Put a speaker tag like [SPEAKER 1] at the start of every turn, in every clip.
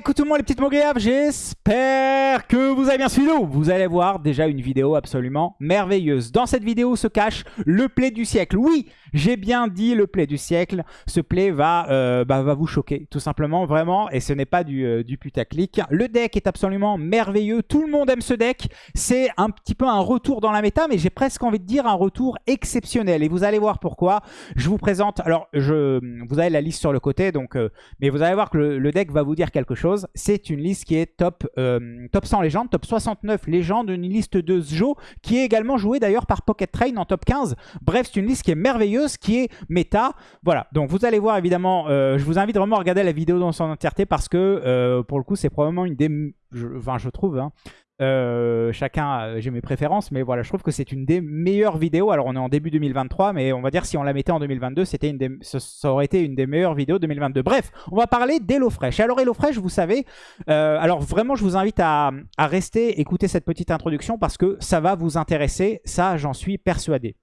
[SPEAKER 1] Coucou tout le monde les petites mogriaves, j'espère que vous avez bien suivi. Vous allez voir déjà une vidéo absolument merveilleuse. Dans cette vidéo se cache le play du siècle. Oui, j'ai bien dit le play du siècle. Ce play va, euh, bah, va vous choquer, tout simplement, vraiment. Et ce n'est pas du, euh, du putaclic. Le deck est absolument merveilleux. Tout le monde aime ce deck. C'est un petit peu un retour dans la méta, mais j'ai presque envie de dire un retour exceptionnel. Et vous allez voir pourquoi. Je vous présente, alors vous avez la liste sur le côté, euh, mais vous allez voir que le deck va vous dire quelque chose. C'est une liste qui est top, euh, top 100 légendes, top 69 légendes, une liste de Zjo qui est également jouée d'ailleurs par Pocket Train en top 15. Bref, c'est une liste qui est merveilleuse, qui est méta. Voilà, donc vous allez voir évidemment, euh, je vous invite vraiment à regarder la vidéo dans son entièreté parce que euh, pour le coup, c'est probablement une des... Je, enfin, je trouve, hein, euh, chacun, euh, j'ai mes préférences, mais voilà, je trouve que c'est une des meilleures vidéos. Alors, on est en début 2023, mais on va dire si on la mettait en 2022, c'était une ça aurait été une des meilleures vidéos 2022. Bref, on va parler d'HelloFresh. Alors, HelloFresh, vous savez, euh, alors vraiment, je vous invite à, rester, écouter cette petite introduction parce que ça va vous intéresser. Ça, j'en suis persuadé.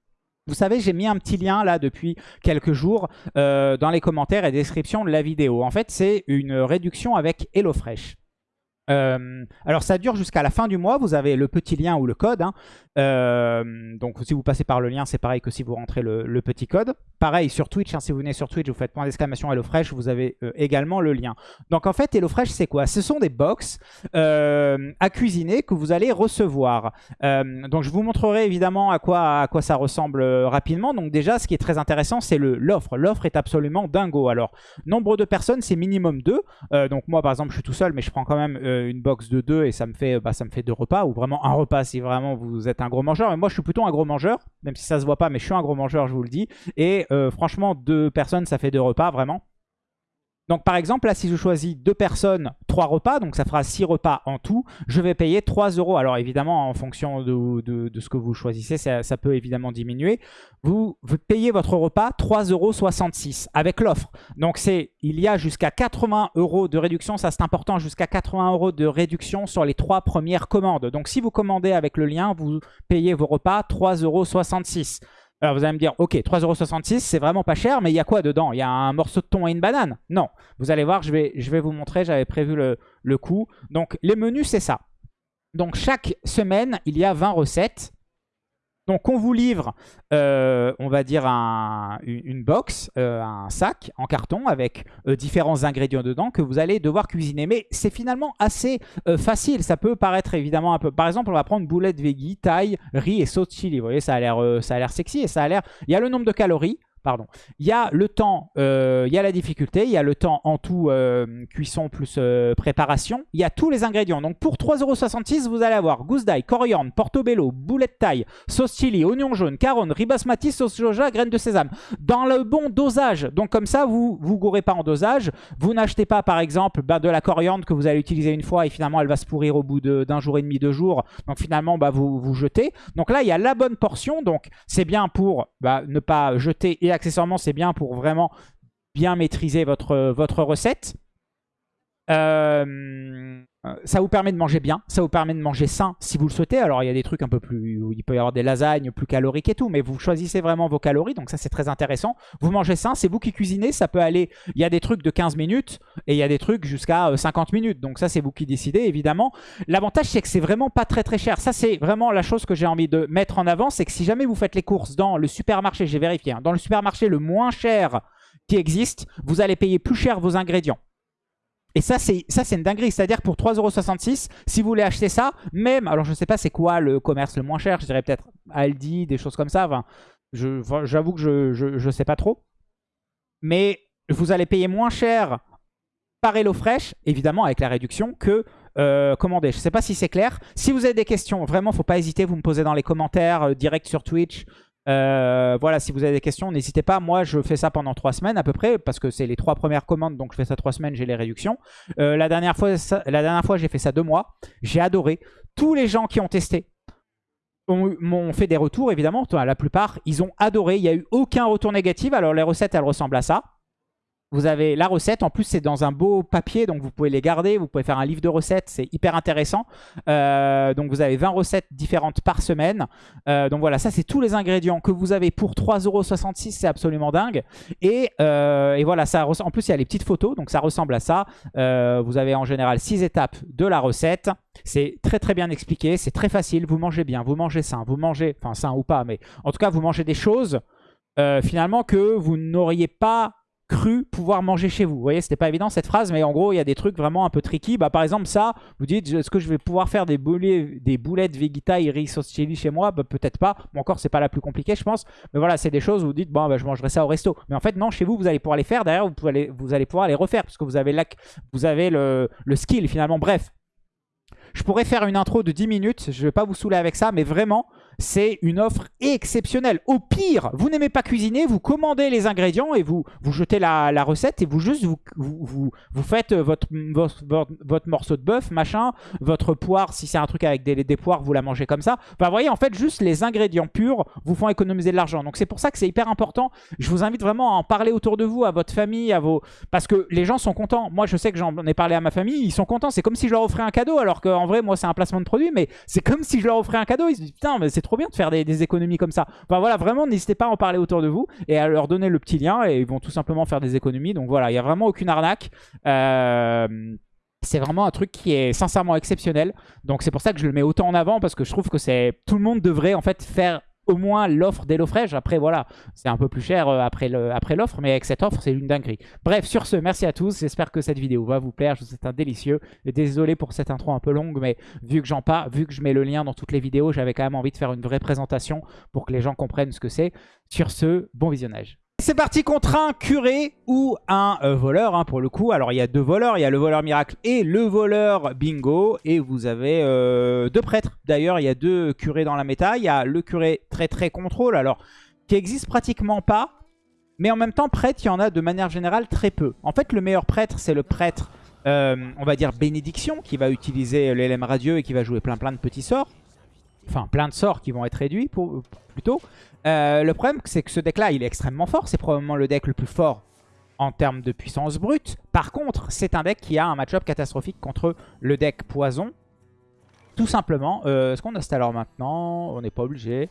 [SPEAKER 1] Vous savez, j'ai mis un petit lien là depuis quelques jours dans les commentaires et description de la vidéo. En fait, c'est une réduction avec HelloFresh. Euh, alors ça dure jusqu'à la fin du mois, vous avez le petit lien ou le code. Hein. Euh, donc si vous passez par le lien, c'est pareil que si vous rentrez le, petit code. Pareil sur Twitch, hein, si vous venez sur Twitch, vous faites point d'exclamation HelloFresh, vous avez euh, également le lien. Donc en fait, HelloFresh c'est quoi? Ce sont des box à cuisiner que vous allez recevoir. donc je vous montrerai évidemment à quoi, ça ressemble rapidement. Donc déjà, ce qui est très intéressant, c'est l'offre. L'offre est absolument dingo. Alors, nombre de personnes, c'est minimum 2. donc moi par exemple, je suis tout seul, mais je prends quand même euh, une box de 2 et ça me fait bah, ça me fait deux repas ou vraiment un repas si vraiment vous êtes un gros mangeur. Et moi je suis plutôt un gros mangeur, même si ça se voit pas, mais je suis un gros mangeur, je vous le dis. Et euh, franchement, deux personnes, ça fait deux repas vraiment. Donc par exemple, là, si je choisis deux personnes, trois repas, donc ça fera six repas en tout, je vais payer 3 euros. Alors évidemment, en fonction de, ce que vous choisissez, ça, peut évidemment diminuer. Vous, payez votre repas 3,66 euros avec l'offre. Donc c'est, il y a jusqu'à 80 euros de réduction, ça c'est important, jusqu'à 80 euros de réduction sur les trois premières commandes. Donc si vous commandez avec le lien, vous payez vos repas 3,66 euros. Alors vous allez me dire, ok, 3,66€, c'est vraiment pas cher, mais il y a quoi dedans? Il y a un morceau de thon et une banane? Non. Vous allez voir, je vais, vous montrer, j'avais prévu le, le coût. Donc les menus, c'est ça. Donc chaque semaine, il y a 20 recettes. Donc on vous livre, euh, on va dire, une box, euh, un sac en carton avec euh, différents ingrédients dedans que vous allez devoir cuisiner. Mais c'est finalement assez facile. Ça peut paraître évidemment un peu... Par exemple, on va prendre boulette veggie, taille, riz et sauce chili. Vous voyez, ça a l'air sexy et ça a l'air... Il y a le nombre de calories. Pardon. Il y a le temps, euh, il y a la difficulté, il y a le temps en tout euh, cuisson plus euh, préparation. Il y a tous les ingrédients. Donc pour 3,66€, vous allez avoir gousse d'ail, coriandre, portobello, boulette taille, sauce chili, oignon jaune, caronne, ribasmati, sauce soja, graines de sésame. Dans le bon dosage. Donc comme ça, vous vous gourrez pas en dosage. Vous n'achetez pas par exemple bah, de la coriandre que vous allez utiliser une fois et finalement elle va se pourrir au bout d'un jour et demi, deux jours. Donc finalement, bah, vous, vous jetez. Donc là, il y a la bonne portion. Donc c'est bien pour bah, ne pas jeter et accessoirement, c'est bien pour vraiment bien maîtriser votre, votre recette. Euh, ça vous permet de manger bien, ça vous permet de manger sain si vous le souhaitez. Alors il y a des trucs un peu plus, il peut y avoir des lasagnes plus caloriques et tout, mais vous choisissez vraiment vos calories, donc ça c'est très intéressant. Vous mangez sain, c'est vous qui cuisinez, ça peut aller, il y a des trucs de 15 minutes et il y a des trucs jusqu'à 50 euh, minutes, donc ça c'est vous qui décidez évidemment. L'avantage c'est que c'est vraiment pas très très cher, ça c'est vraiment la chose que j'ai envie de mettre en avant, c'est que si jamais vous faites les courses dans le supermarché, j'ai vérifié, hein, dans le supermarché le moins cher qui existe, vous allez payer plus cher vos ingrédients. Et ça, c'est une dinguerie. C'est-à-dire pour 3,66€, si vous voulez acheter ça, même, alors je ne sais pas c'est quoi le commerce le moins cher, je dirais peut-être Aldi, des choses comme ça. Enfin, J'avoue que je ne sais pas trop. Mais vous allez payer moins cher par HelloFresh, évidemment avec la réduction, que euh, commander. Je ne sais pas si c'est clair. Si vous avez des questions, vraiment, faut pas hésiter, vous me posez dans les commentaires, euh, direct sur Twitch, euh, voilà, si vous avez des questions, n'hésitez pas. Moi, je fais ça pendant trois semaines à peu près, parce que c'est les trois premières commandes, donc je fais ça trois semaines, j'ai les réductions. Euh, la dernière fois, la dernière fois j'ai fait ça deux mois. J'ai adoré. Tous les gens qui ont testé m'ont fait des retours, évidemment. La plupart, ils ont adoré. Il n'y a eu aucun retour négatif. Alors, les recettes, elles ressemblent à ça. Vous avez la recette. En plus, c'est dans un beau papier, donc vous pouvez les garder. Vous pouvez faire un livre de recettes. C'est hyper intéressant. Euh, donc, vous avez 20 recettes différentes par semaine. Euh, donc, voilà, ça, c'est tous les ingrédients que vous avez pour 3,66€. C'est absolument dingue. Et, euh, et, voilà, ça en plus, il y a les petites photos. Donc, ça ressemble à ça. vous avez en général 6 étapes de la recette. C'est très, très bien expliqué. C'est très facile. Vous mangez bien, vous mangez sain. Vous mangez, enfin, sain ou pas, mais en tout cas, vous mangez des choses... finalement que vous n'auriez pas cru pouvoir manger chez vous. Vous voyez, c'était pas évident cette phrase, mais en gros, il y a des trucs vraiment un peu tricky. Bah, par exemple, ça, vous dites, est-ce que je vais pouvoir faire des, boulets, des boulettes Vegeta et chili chez moi? Bah, Peut-être pas. Bon, encore, c'est pas la plus compliquée, je pense. Mais voilà, c'est des choses où vous dites, bon, bah, je mangerai ça au resto. Mais en fait, non, chez vous, vous allez pouvoir les faire. Derrière, vous, vous allez pouvoir les refaire, parce que vous avez, la, vous avez le, le skill, finalement. Bref, je pourrais faire une intro de 10 minutes, je vais pas vous saouler avec ça, mais vraiment, c'est une offre exceptionnelle. Au pire, vous n'aimez pas cuisiner, vous commandez les ingrédients et vous, vous jetez la, recette et vous juste vous, vous, vous faites votre, votre, morceau de bœuf, machin, votre poire, si c'est un truc avec des, des poires, vous la mangez comme ça. Enfin, vous voyez, en fait, juste les ingrédients purs vous font économiser de l'argent. Donc c'est pour ça que c'est hyper important. Je vous invite vraiment à en parler autour de vous, à votre famille, à vos... Parce que les gens sont contents. Moi, je sais que j'en ai parlé à ma famille, ils sont contents. C'est comme si je leur offrais un cadeau, alors qu'en vrai, moi, c'est un placement de produit, mais c'est comme si je leur offrais un cadeau. Ils se disent, putain, mais c'est trop bien de faire des, économies comme ça. Enfin voilà, vraiment, n'hésitez pas à en parler autour de vous et à leur donner le petit lien et ils vont tout simplement faire des économies. Donc voilà, il n'y a vraiment aucune arnaque. Euh, c'est vraiment un truc qui est sincèrement exceptionnel. Donc c'est pour ça que je le mets autant en avant parce que je trouve que c'est tout le monde devrait en fait faire au moins l'offre d'HelloFresh. Après, voilà, c'est un peu plus cher euh, après l'offre, mais avec cette offre, c'est une dinguerie. Bref, sur ce, merci à tous. J'espère que cette vidéo va vous plaire. Je vous souhaite un délicieux. Désolé pour cette intro un peu longue, mais vu que j'en parle, vu que je mets le lien dans toutes les vidéos, j'avais quand même envie de faire une vraie présentation pour que les gens comprennent ce que c'est. Sur ce, bon visionnage. C'est parti contre un curé ou un euh, voleur hein, pour le coup. Alors il y a deux voleurs, il y a le voleur miracle et le voleur bingo. Et vous avez euh, deux prêtres. D'ailleurs il y a deux curés dans la méta. Il y a le curé très très contrôle alors qui existe pratiquement pas. Mais en même temps prêtre il y en a de manière générale très peu. En fait le meilleur prêtre c'est le prêtre euh, on va dire bénédiction qui va utiliser l'élème radieux et qui va jouer plein plein de petits sorts. Enfin plein de sorts qui vont être réduits plutôt. Euh, le problème, c'est que ce deck-là, il est extrêmement fort. C'est probablement le deck le plus fort en termes de puissance brute. Par contre, c'est un deck qui a un match-up catastrophique contre le deck poison. Tout simplement. Euh, est-ce qu'on a Stalor maintenant On n'est pas obligé.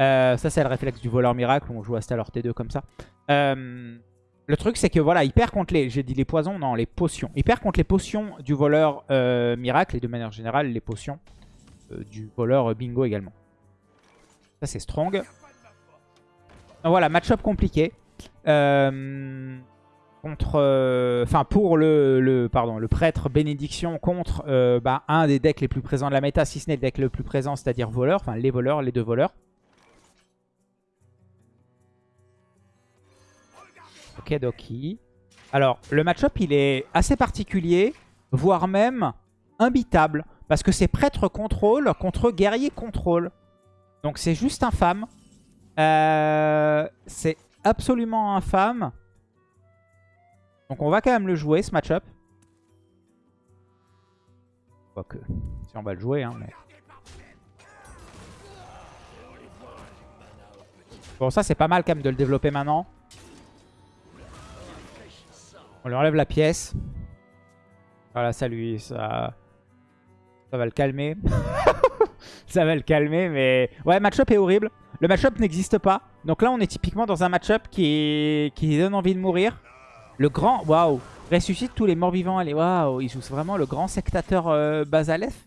[SPEAKER 1] Euh, ça, c'est le réflexe du voleur miracle. On joue à Stalor T2 comme ça. le truc, c'est que voilà, il perd contre les... J'ai dit les poisons Non, les potions. Il perd contre les potions du voleur miracle. Et de manière générale, les potions du voleur bingo également. Ça, c'est strong voilà, match-up compliqué. Euh, contre, euh, enfin pour le, pardon, le prêtre bénédiction contre euh, bah, un des decks les plus présents de la méta, si ce n'est le deck le plus présent, c'est-à-dire voleur, enfin les voleurs, les deux voleurs. Ok, Doki. Alors, le match-up, il est assez particulier, voire même imbitable, parce que c'est prêtre contrôle contre guerrier contrôle. Donc c'est juste infâme. Euh, c'est absolument infâme. Donc on va quand même le jouer, ce match-up. Quoique, si on va le jouer, hein, Bon, ça c'est pas mal quand même de le développer maintenant. On lui enlève la pièce. Voilà, ça lui... Ça, ça va le calmer. ça va le calmer, mais... Ouais, match-up est horrible. Le match-up n'existe pas. Donc là, on est typiquement dans un match-up qui, qui donne envie de mourir. Le grand... Waouh Ressuscite tous les morts-vivants. Allez, waouh Il joue vraiment le grand sectateur euh, Bazalef.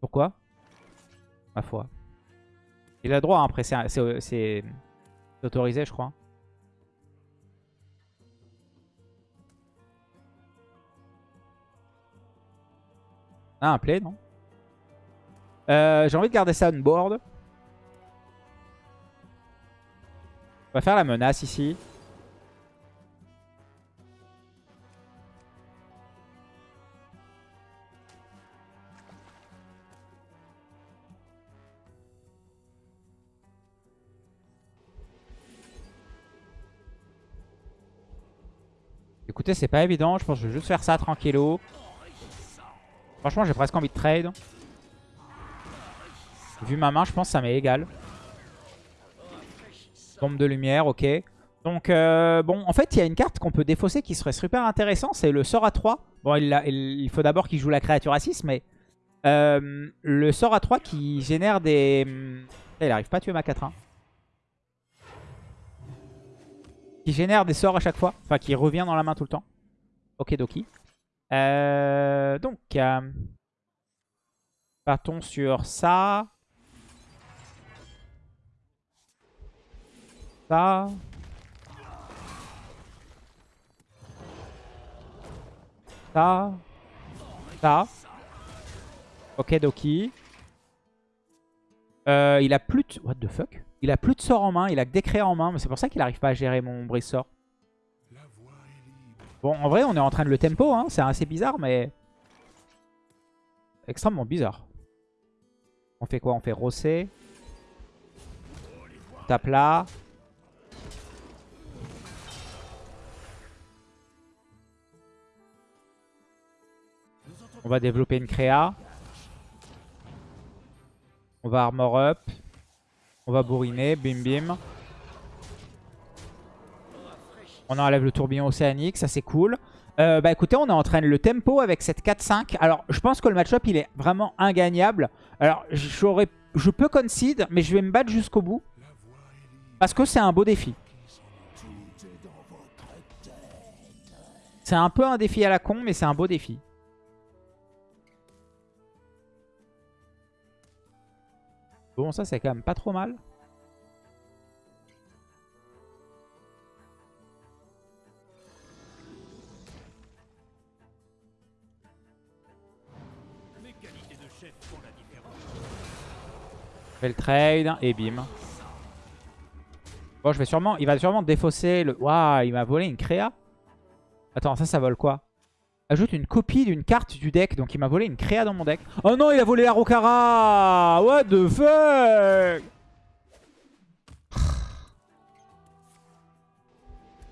[SPEAKER 1] Pourquoi? Ma foi. Il a droit, hein, après, c'est autorisé, je crois. Ah, un play, non? Euh, J'ai envie de garder ça on board. On va faire la menace ici. Écoutez, c'est pas évident. Je pense que je vais juste faire ça tranquillo. Franchement, j'ai presque envie de trade. Vu ma main, je pense que ça m'est égal. Bombe de lumière, ok. Donc, euh, bon, en fait, il y a une carte qu'on peut défausser qui serait super intéressant. C'est le sort à 3. Bon, il, il faut d'abord qu'il joue la créature à 6, mais... Euh, le sort à 3 qui génère des... Eh, il arrive pas à tuer ma 4-1. Qui génère des sorts à chaque fois. Enfin, qui revient dans la main tout le temps. Ok, Doki. Euh, donc, euh, partons sur ça. Ça. Ça. Ça. Ok, Doki. Euh, il a plus de... What the fuck? Il a plus de sort en main, il a que des en main. Mais c'est pour ça qu'il arrive pas à gérer mon brise sort. Bon, en vrai, on est en train de le tempo. Hein. C'est assez bizarre, mais... Extrêmement bizarre. On fait quoi? On fait Rossé. Tape là. On va développer une créa. On va armor up. On va bourriner. Bim bim. On enlève le tourbillon océanique. Ça, c'est cool. Euh, bah écoutez, on est en train de le tempo avec cette 4-5. Alors, je pense que le match-up, il est vraiment ingagnable. Alors, je peux concede, mais je vais me battre jusqu'au bout. Parce que c'est un beau défi. C'est un peu un défi à la con, mais c'est un beau défi. Bon, ça, c'est quand même pas trop mal. Fais le trade et bim. Bon, je vais sûrement, il va sûrement défausser le... Waouh, il m'a volé une créa. Attends, ça, ça vole quoi? Ajoute une copie d'une carte du deck. Donc il m'a volé une créa dans mon deck. Oh non, il a volé la Rokara What the fuck?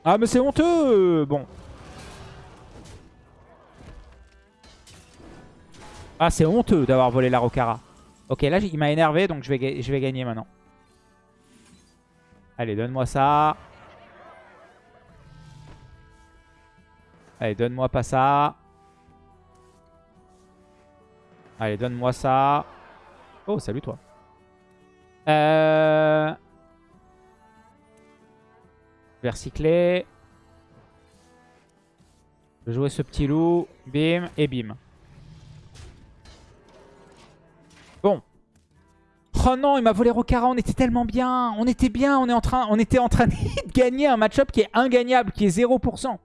[SPEAKER 1] Ah mais c'est honteux Bon. Ah c'est honteux d'avoir volé la Rokara. Ok, là il m'a énervé donc je vais, je vais gagner maintenant. Allez, donne-moi ça. Allez, donne-moi pas ça. Allez, donne-moi ça. Oh, salut toi. Euh... Versicler. Je vais jouer ce petit loup. Bim et bim. Bon. Oh non, il m'a volé Rocara, on était tellement bien. On était bien, on, est en train, on était en train de gagner un match-up qui est ingagnable, qui est 0%.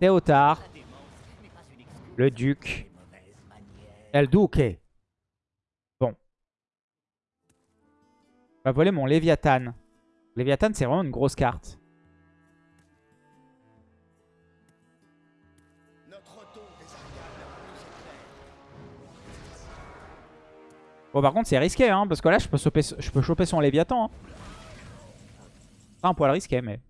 [SPEAKER 1] Théotard. Le duc. El Duque. Bon. On va voler mon Léviathan. Léviathan, c'est vraiment une grosse carte. Bon, par contre, c'est risqué, hein, parce que là, je peux choper, je peux choper son Léviathan. Hein. C'est un poil risqué, mais...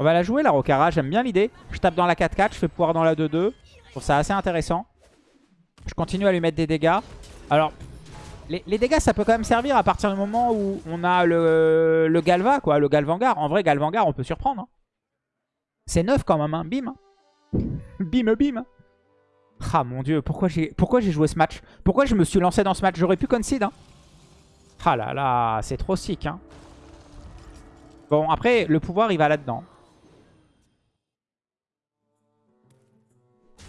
[SPEAKER 1] On va la jouer, la Rokara. J'aime bien l'idée. Je tape dans la 4-4, je fais pouvoir dans la 2-2. Je trouve ça assez intéressant. Je continue à lui mettre des dégâts. Alors, les, dégâts, ça peut quand même servir à partir du moment où on a le, Galva, quoi, le Galvangar. En vrai, Galvangar, on peut surprendre. Hein. C'est neuf quand même, hein. bim. Bim, bim. Ah mon dieu, pourquoi j'ai joué ce match? Pourquoi je me suis lancé dans ce match? J'aurais pu concede. Hein. Ah là là, c'est trop sick. Hein. Bon, après, le pouvoir, il va là-dedans.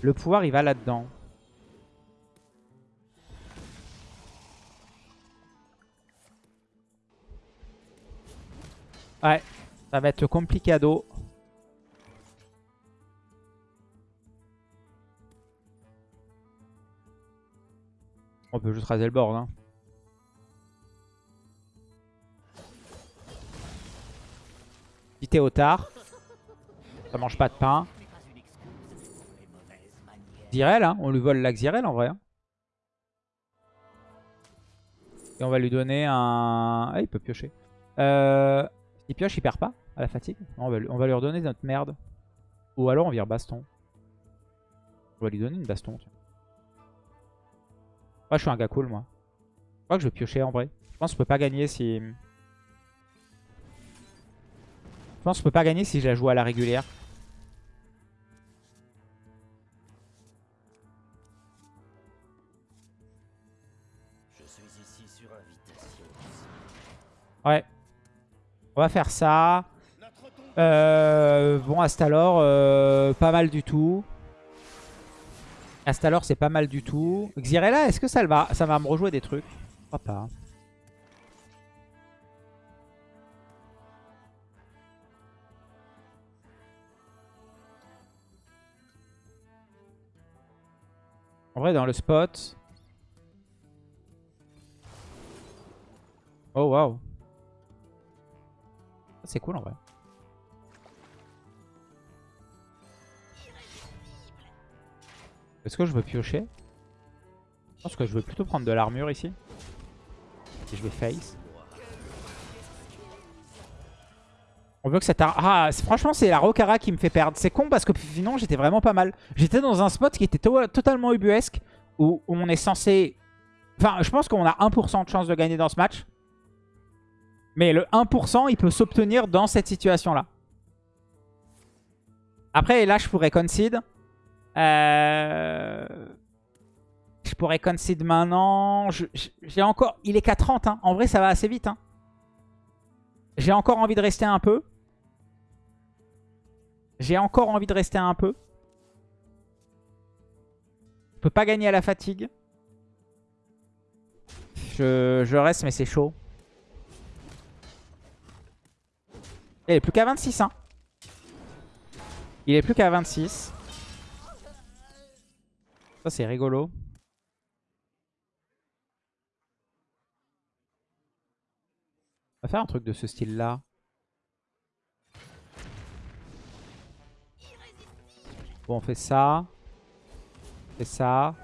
[SPEAKER 1] Le pouvoir, il va là-dedans. Ouais, ça va être complicado. On peut juste raser le board. Hein. Petit Théotard. Ça mange pas de pain. Hein. on lui vole l'Axirel en vrai. Hein. Et on va lui donner un... Ah, il peut piocher. Euh... S'il pioche, il perd pas à la fatigue. on, va lui... on, va lui, redonner notre merde. Ou alors on vire baston. On va lui donner une baston. Tiens. Moi, je suis un gars cool, moi. crois que je vais piocher en vrai. Je pense que je peux pas gagner si... Je pense que je peux pas gagner si je la joue à la régulière. Ouais. On va faire ça. Euh, bon, Astalor, euh, pas mal du tout. Astalor, c'est pas mal du tout. Xyrella, est-ce que ça va, ça va me rejouer des trucs? Je crois pas. En vrai, dans le spot... Oh, waouh. C'est cool, en vrai. Est-ce que je veux piocher? Je pense que je veux plutôt prendre de l'armure ici. Et je vais face. On veut que cette ar... Ah, franchement, c'est la Rokara qui me fait perdre. C'est con parce que sinon, j'étais vraiment pas mal. J'étais dans un spot qui était to- totalement ubuesque. Où on est censé... Enfin, je pense qu'on a 1% de chance de gagner dans ce match. Mais le 1%, il peut s'obtenir dans cette situation-là. Après, là, je pourrais concede. Euh... Je pourrais concede maintenant. J'ai encore... Il est qu'à 30. hein. En vrai, ça va assez vite. hein. J'ai encore envie de rester un peu. J'ai encore envie de rester un peu. Je peux pas gagner à la fatigue. Je reste, mais c'est chaud. Il est plus qu'à 26. Hein. Il est plus qu'à 26. Ça, c'est rigolo. On va faire un truc de ce style-là. Bon, on fait ça. On fait ça.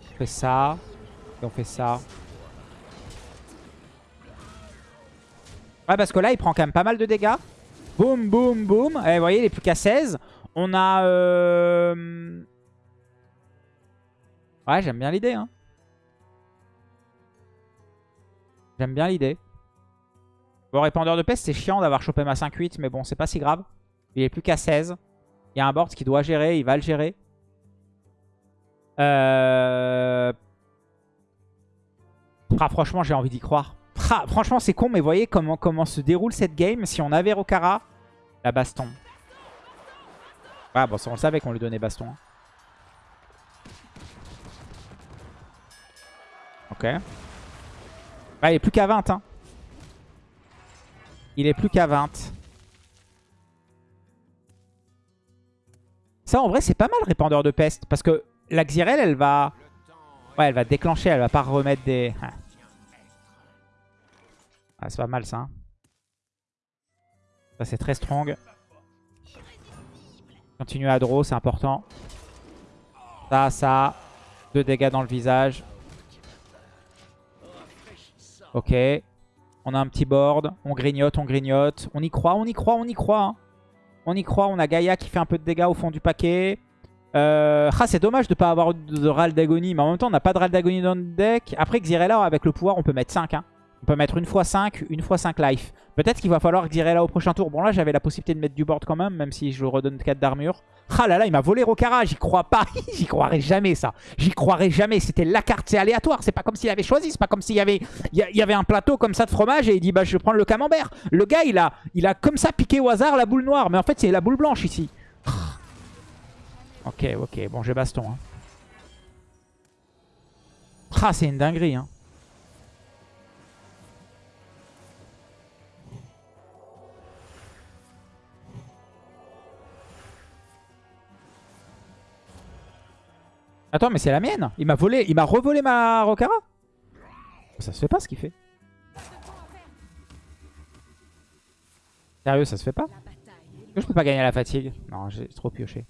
[SPEAKER 1] On fait ça. Et on fait ça. Ouais, parce que là, il prend quand même pas mal de dégâts. Boum, boum, boum. Et vous voyez, il est plus qu'à 16. On a... euh, Ouais, j'aime bien l'idée. Hein. J'aime bien l'idée. Bon, répandeur de peste, c'est chiant d'avoir chopé ma 5-8, mais bon, c'est pas si grave. Il est plus qu'à 16. Il y a un board qui doit gérer, il va le gérer. Euh... Ah, franchement, j'ai envie d'y croire. Ah, franchement, c'est con, mais voyez comment, comment se déroule cette game. Si on avait Rokara, la baston. Ah, bon, on le savait qu'on lui donnait baston. hein. Ok. Ah, il est plus qu'à 20. Hein. Il est plus qu'à 20. Ça, en vrai, c'est pas mal, répandeur de peste. Parce que la Xyrel, elle va... Ouais, elle va déclencher. Elle va pas remettre des... Ah. Ah, c'est pas mal, ça. hein. Ça, c'est très strong. Continue à draw, c'est important. Ça, ça. Deux dégâts dans le visage. Ok. On a un petit board. On grignote, on grignote. On y croit, on y croit, on y croit. hein. On y croit. On a Gaïa qui fait un peu de dégâts au fond du paquet. Euh, ah, c'est dommage de pas avoir de Ral d'Agonie. Mais en même temps, on n'a pas de Ral d'Agonie dans le deck. Après, Xyrella, avec le pouvoir, on peut mettre 5. hein. On peut mettre une fois 5, une fois 5 life. Peut-être qu'il va falloir Xyrella au prochain tour. Bon, là, j'avais la possibilité de mettre du board quand même, même si je redonne 4 d'armure. Ah là là, il m'a volé Rokara. J'y crois pas. J'y croirais jamais, ça. J'y croirais jamais. C'était la carte, c'est aléatoire. C'est pas comme s'il avait choisi. C'est pas comme s'il y avait, il y avait un plateau comme ça de fromage et il dit, bah, je vais prendre le camembert. Le gars, il a, il a comme ça piqué au hasard la boule noire. Mais en fait, c'est la boule blanche ici. Ok, ok. Bon, j'ai baston. Hein. Ah, c'est une dinguerie. Hein. Attends, mais c'est la mienne. Il m'a volé, il m'a revolé ma Rokara. Ça se fait pas ce qu'il fait. Sérieux, ça se fait pas je peux pas gagner à la fatigue Non, j'ai trop pioché.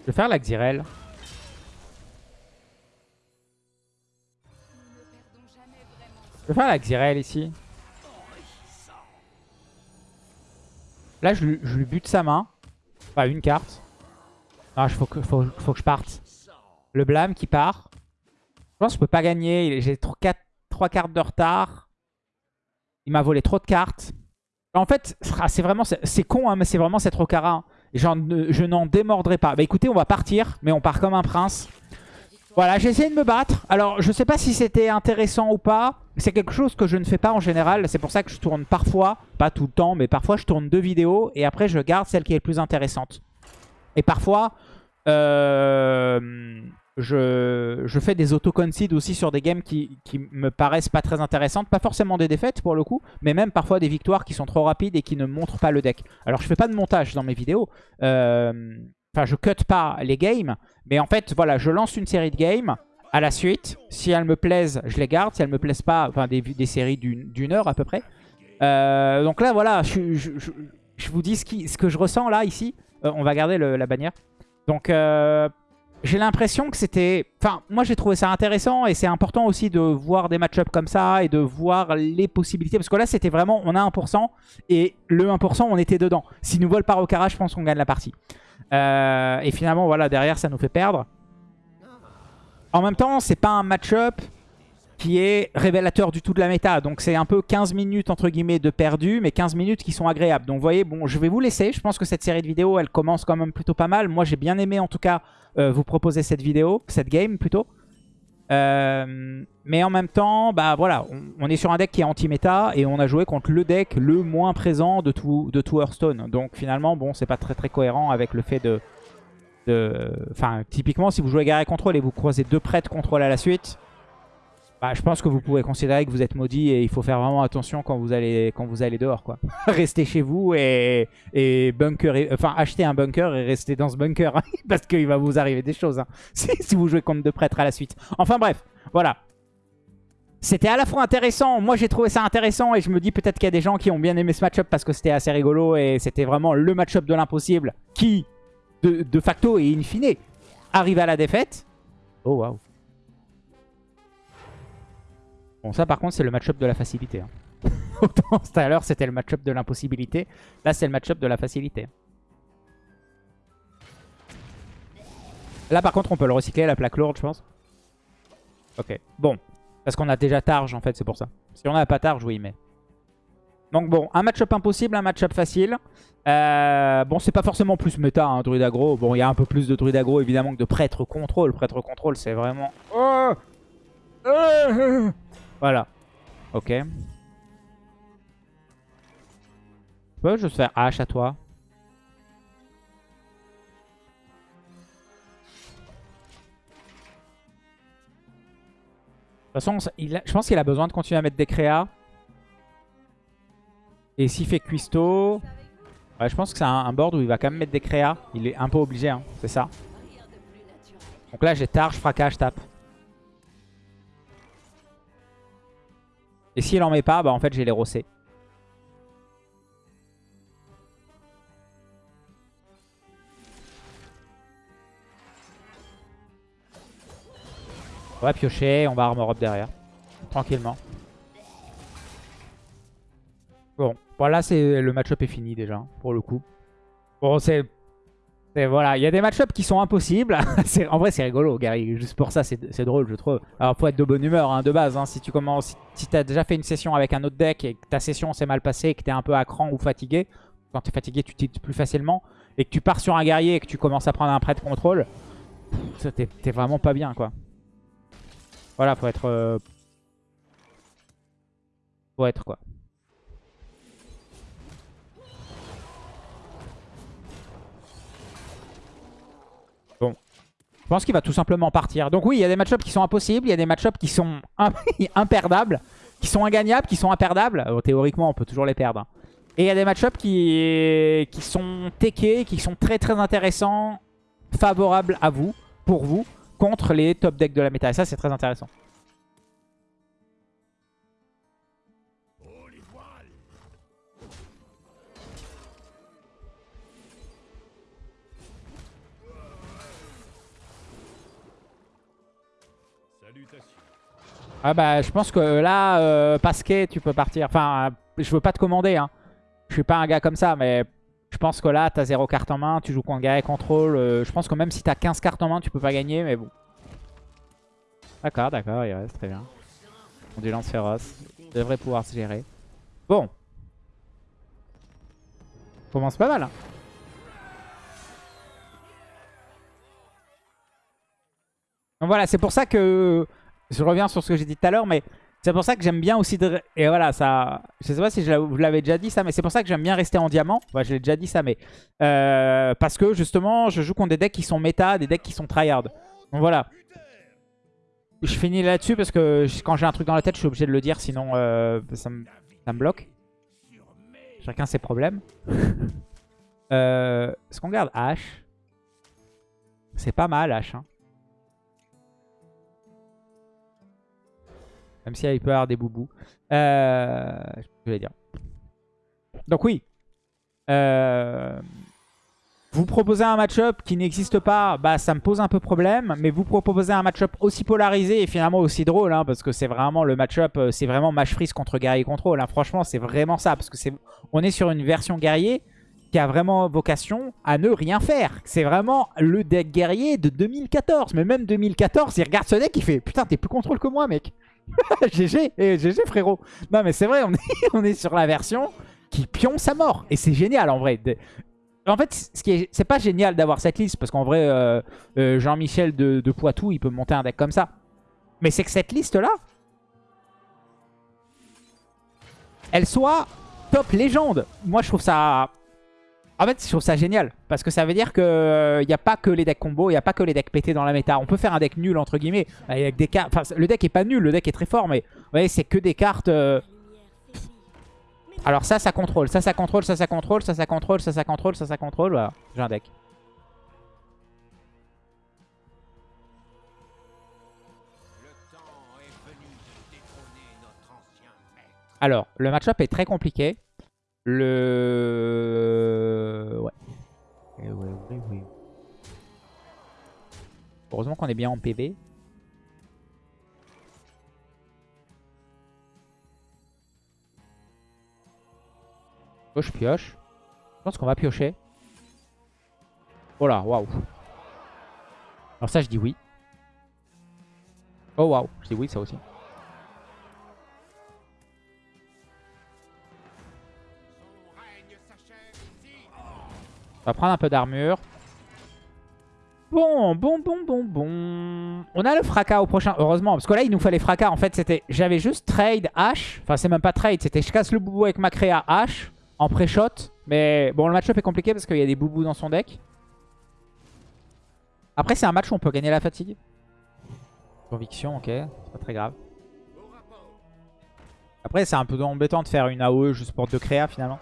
[SPEAKER 1] Je vais faire la Xyrel. Je vais faire la Xyrel ici. Là, je, lui- je lui bute sa main. Enfin, une carte. Non, il faut que, faut, je parte. Le blâme qui part. Je pense que je peux pas gagner. J'ai 3 cartes de retard. Il m'a volé trop de cartes. En fait, c'est vraiment... C'est con, hein, mais c'est vraiment cette Rokara. J'en- je n'en démordrai pas. Bah écoutez, on va partir, mais on part comme un prince. Voilà, j'ai essayé de me battre. Alors, je sais pas si c'était intéressant ou pas. C'est quelque chose que je ne fais pas en général. C'est pour ça que je tourne parfois, pas tout le temps, mais parfois je tourne deux vidéos et après je garde celle qui est le plus intéressante. Et parfois, euh, je, je fais des auto-concede aussi sur des games qui, qui me paraissent pas très intéressantes. Pas forcément des défaites pour le coup, mais même parfois des victoires qui sont trop rapides et qui ne montrent pas le deck. Alors, je fais pas de montage dans mes vidéos. Euh, Enfin, je cut pas les games, mais en fait, voilà, je lance une série de games à la suite. Si elles me plaisent, je les garde. Si elles me plaisent pas, enfin, des, des séries d'une heure à peu près. Euh, donc là, voilà, je, je- vous dis ce, qui, ce que je ressens là, ici. Euh, on va garder la bannière. Donc, euh, j'ai l'impression que c'était... Enfin, moi, j'ai trouvé ça intéressant et c'est important aussi de voir des match-ups comme ça et de voir les possibilités. Parce que là, c'était vraiment, on a 1% et le 1%, on était dedans. S'ils nous volent par Okara, je pense qu'on gagne la partie. Euh, et finalement, voilà, derrière, ça nous fait perdre. En même temps, c'est pas un match-up qui est révélateur du tout de la méta. Donc c'est un peu 15 minutes entre guillemets de perdu, mais 15 minutes qui sont agréables. Donc vous voyez, bon, je vais vous laisser. Je pense que cette série de vidéos, elle commence quand même plutôt pas mal. Moi, j'ai bien aimé en tout cas euh, vous proposer cette vidéo, cette game plutôt. Euh, mais en même temps, bah voilà, on, est sur un deck qui est anti-méta et on a joué contre le deck le moins présent de tout, de Hearthstone. Donc finalement, bon, c'est pas très très cohérent avec le fait de... de- Enfin, typiquement, si vous jouez guerrier contrôle et vous croisez deux prêtres contrôle à la suite, bah, je pense que vous pouvez considérer que vous êtes maudit et il faut faire vraiment attention quand vous allez, quand vous allez dehors. quoi. Restez chez vous et, et bunker, enfin acheter un bunker et rester dans ce bunker hein, parce qu'il va vous arriver des choses hein, si, vous jouez contre deux prêtres à la suite. Enfin bref, voilà. C'était à la fois intéressant, moi j'ai trouvé ça intéressant et je me dis peut-être qu'il y a des gens qui ont bien aimé ce match-up parce que c'était assez rigolo et c'était vraiment le match-up de l'impossible qui, de, de facto et in fine, arrive à la défaite. Oh waouh. Bon, ça par contre, c'est le match-up de la facilité. hein. Autant tout à l'heure, c'était le match-up de l'impossibilité. Là, c'est le match-up de la facilité. Là, par contre, on peut le recycler, la plaque lourde, je pense. Ok, bon. Parce qu'on a déjà Targe, en fait, c'est pour ça. Si on n'a pas Targe, oui, mais... Donc bon, un match-up impossible, un match-up facile. Euh, bon, c'est pas forcément plus méta, hein, druide. Bon, il y a un peu plus de druide aggro, évidemment, que de prêtre contrôle. Prêtre contrôle, c'est vraiment... Oh Euh voilà. Ok. Je peux juste faire H à toi De toute façon, je pense qu'il a besoin de continuer à mettre des créas. Et s'il fait cuistot... Ouais, je pense que c'est un, board où il va quand même mettre des créas. Il est un peu obligé, hein, c'est ça. Donc là, j'ai tard, je je tape. Et s'il en met pas, bah en fait j'ai les rossés. On va piocher, on va armor up derrière. Tranquillement. Bon, voilà, c'est le match-up est fini déjà, pour le coup. Bon, c'est... Voilà, il y a des match-ups qui sont impossibles. En vrai, c'est rigolo, Gary. Juste pour ça, c'est drôle, je trouve. Alors, faut être de bonne humeur, hein, de base. hein. Si tu commences, si, t'as déjà fait une session avec un autre deck et que ta session s'est mal passée et que t'es un peu à cran ou fatigué, quand t'es fatigué, tu tiltes plus facilement, et que tu pars sur un guerrier et que tu commences à prendre un prêt de contrôle, t'es vraiment pas bien, quoi. Voilà, faut être... euh, Faut être, quoi. Je pense qu'il va tout simplement partir. Donc oui, il y a des match-ups qui sont impossibles, il y a des match-ups qui sont im- imperdables, qui sont ingagnables, qui sont imperdables. Euh, théoriquement, on peut toujours les perdre. hein. Et il y a des match-ups qui, qui sont techés, qui sont très très intéressants, favorables à vous, pour vous, contre les top decks de la méta. Et ça, c'est très intéressant. Ah bah je pense que là, euh, Pasquet, tu peux partir. Enfin, je veux pas te commander. Hein. Je suis pas un gars comme ça, mais je pense que là, t'as 0 carte en main, tu joues contre guerrier contrôle. euh, je pense que même si t'as 15 cartes en main, tu peux pas gagner, mais bon. D'accord, d'accord, il reste très bien. Ondulance féroce. Devrait pouvoir se gérer. Bon. Commence pas mal. Hein. Donc voilà, c'est pour ça que... Je reviens sur ce que j'ai dit tout à l'heure, mais c'est pour ça que j'aime bien aussi... Et voilà, ça... Je sais pas si je l'a- vous l'avez déjà dit ça, mais c'est pour ça que j'aime bien rester en diamant. Ouais, je l'ai déjà dit ça, mais... euh, parce que justement, je joue contre des decks qui sont méta, des decks qui sont tryhard. Donc voilà. Je finis là-dessus parce que quand j'ai un truc dans la tête, je suis obligé de le dire, sinon euh, ça, me, ça me bloque. Chacun ses problèmes. euh, Est-ce qu'on garde H C'est pas mal H. Hein. Même si il peut avoir des boubous. Euh, je vais dire. Donc oui. Euh, vous proposez un match-up qui n'existe pas, bah ça me pose un peu problème. Mais vous proposez un match-up aussi polarisé et finalement aussi drôle, hein, parce que c'est vraiment le match-up, euh, c'est vraiment match freeze contre guerrier contrôle. hein. Franchement, c'est vraiment ça, parce que c'est, on est sur une version guerrier qui a vraiment vocation à ne rien faire. C'est vraiment le deck guerrier de 2014. Mais même 2014, il regarde ce deck, il fait Putain, t'es plus contrôle que moi, mec. GG, GG frérot. Non, mais c'est vrai, on est, sur la version qui pionce à mort. Et c'est génial en vrai. En fait, ce qui est, c'est pas génial d'avoir cette liste parce qu'en vrai, euh, euh, Jean-Michel de, de Poitou, il peut monter un deck comme ça. Mais c'est que cette liste-là, elle soit top légende. Moi, je trouve ça... En fait, je trouve ça génial. Parce que ça veut dire qu'il n'y a pas que les decks combo, il n'y a pas que les decks pétés dans la méta. On peut faire un deck nul, entre guillemets. Le deck est pas nul, le deck est très fort, mais vous voyez, c'est que des cartes... euh, Alors ça, ça contrôle, ça, ça contrôle, ça, ça contrôle, ça, ça contrôle, ça, ça contrôle, ça, ça contrôle. Voilà, j'ai un deck. Alors, le match-up est très compliqué. Le... Ouais. Eh ouais, oui, oui. Heureusement qu'on est bien en PV. Pioche, pioche. Je pense qu'on va piocher. Oh là, waouh. Alors ça, je dis oui. Oh waouh, je dis oui, ça aussi. On va prendre un peu d'armure. Bon, bon, bon, bon, bon. On a le fracas au prochain, heureusement. Parce que là, il nous fallait fracas. En fait, c'était, j'avais juste trade H. Enfin, c'est même pas trade. C'était je casse le boubou avec ma créa H en pré-shot. Mais bon, le match-up est compliqué parce qu'il y a des boubous dans son deck. Après, c'est un match où on peut gagner la fatigue. Conviction, ok. C'est pas très grave. Après, c'est un peu embêtant de faire une AOE juste pour deux créas finalement.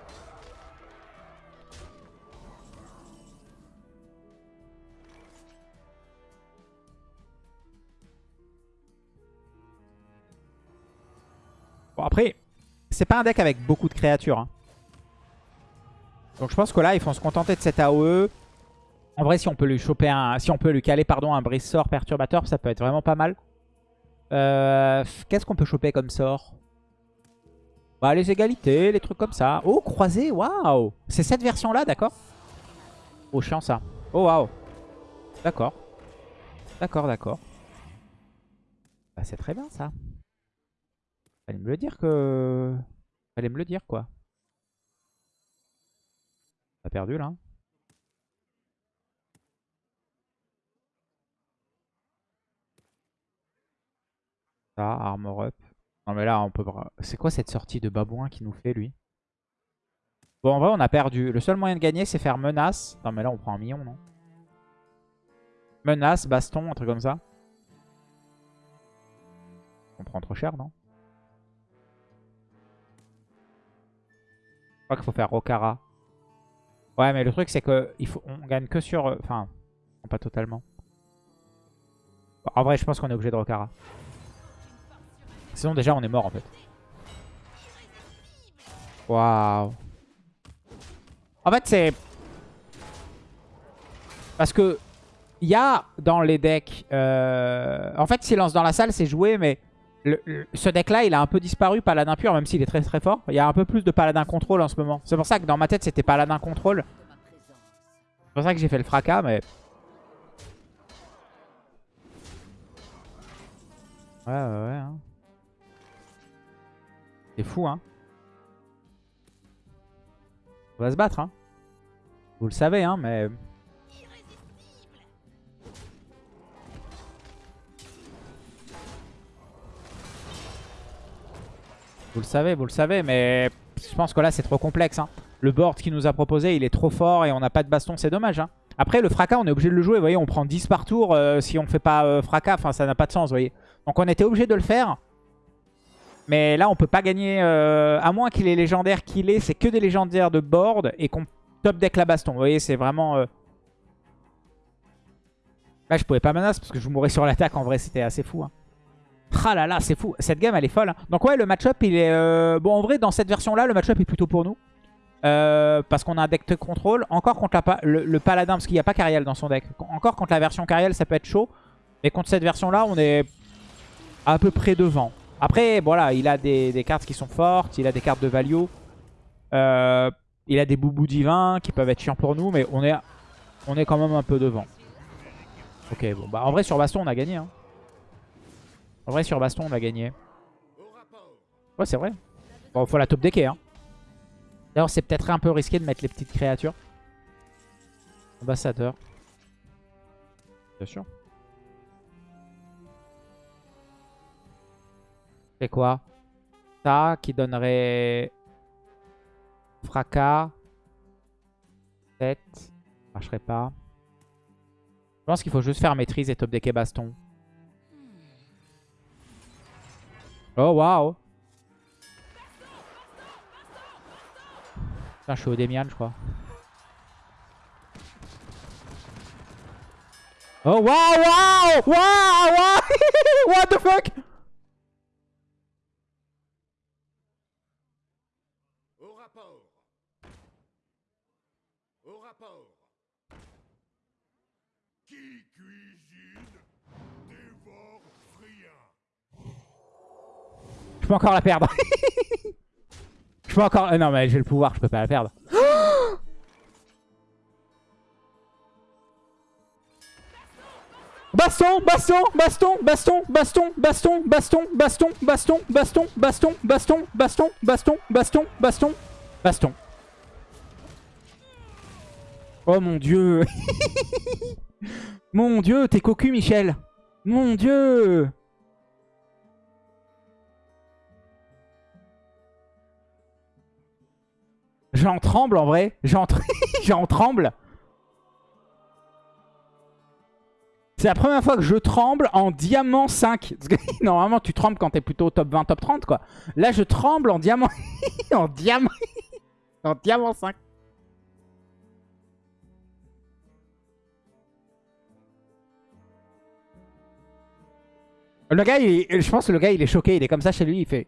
[SPEAKER 1] Après, c'est pas un deck avec beaucoup de créatures. hein. Donc je pense que là, ils vont se contenter de cette AOE. En vrai, si on peut lui choper un, si on peut lui caler pardon un brise sort perturbateur, ça peut être vraiment pas mal. Euh, Qu'est-ce qu'on peut choper comme sort? Bah les égalités, les trucs comme ça. Oh croisé, waouh C'est cette version là, d'accord? Oh chiant ça. Oh waouh D'accord. D'accord, d'accord. Bah c'est très bien ça. Fallait me le dire que... Fallait me le dire quoi. A perdu là. hein. Ça, armor up. Non mais là on peut... C'est quoi cette sortie de babouin qui nous fait lui? Bon en vrai on a perdu. Le seul moyen de gagner c'est faire menace. Non mais là on prend un million non? Menace, baston, un truc comme ça. On prend trop cher non? Qu'il faut faire Rokara. Ouais mais le truc c'est faut... on gagne que sur... euh, Enfin, pas totalement. En vrai je pense qu'on est obligé de Rokara. Sinon déjà on est mort en fait. Waouh. En fait c'est... Parce que il y a dans les decks... euh, En fait silence dans la salle c'est joué mais le- ce deck-là, il a un peu disparu, Paladin pur, même s'il est très très fort. Il y a un peu plus de Paladin contrôle en ce moment. C'est pour ça que dans ma tête, c'était Paladin contrôle. C'est pour ça que j'ai fait le fracas, mais... Ouais, ouais, ouais. hein. C'est fou, hein. On va se battre, hein. Vous le savez, hein, mais... Vous le savez, vous le savez, mais je pense que là, c'est trop complexe. hein. Le board qu'il nous a proposé, il est trop fort et on n'a pas de baston, c'est dommage. hein. Après, le fracas, on est obligé de le jouer. Vous voyez, on prend 10 par tour euh, si on fait pas euh, fracas. Enfin, ça n'a pas de sens, vous voyez. Donc, on était obligé de le faire. Mais là, on peut pas gagner, euh, à moins qu'il est légendaire qu'il est. C'est que des légendaires de board et qu'on top deck la baston. Vous voyez, c'est vraiment... Là, je pouvais pas menace parce que je mourrais sur l'attaque. En vrai, c'était assez fou. hein. Ah là là, c'est fou. Cette game, elle est folle. hein. Donc ouais, le match-up, il est... euh, Bon, en vrai, dans cette version-là, le match-up est plutôt pour nous. Euh, parce qu'on a un deck de contrôle. Encore contre le, paladin, parce qu'il n'y a pas Cariel dans son deck. Encore contre la version Cariel, ça peut être chaud. Mais contre cette version-là, on est à peu près devant. Après, voilà, il a des, des cartes qui sont fortes. Il a des cartes de value. Euh, il a des boubous divins qui peuvent être chiants pour nous. Mais on est, on est quand même un peu devant. Ok, bon. Bah, en vrai, sur Baston, on a gagné. hein. En vrai, sur Baston, on a gagné. Ouais, c'est vrai. Bon, faut la top decker. Hein. D'ailleurs, c'est peut-être un peu risqué de mettre les petites créatures. Ambassadeur. Bien sûr. C'est quoi? Ça qui donnerait... Fracas. 7. Marcherait pas. Je pense qu'il faut juste faire maîtrise et top decker baston. Oh waouh. Putain, je suis au Demian, je crois. Oh waouh waouh Waouh What the fuck? Peux encore la perdre. je peux encore... euh, non mais j'ai le pouvoir, je peux pas la perdre. Baston, baston, baston, baston, baston, baston, baston, baston, baston, baston, baston, baston, baston, baston, baston, baston, baston. Oh mon dieu. mon dieu, t'es cocu Michel. Mon dieu. J'en tremble en vrai. J'en tr- j'en tremble. C'est la première fois que je tremble en diamant 5. Parce que normalement, tu trembles quand t'es plutôt top 20, top 30, quoi. Là, je tremble en diamant... en diamant... en diamant 5. Le gars, il est- je pense que le gars, il est choqué. Il est comme ça chez lui, il fait...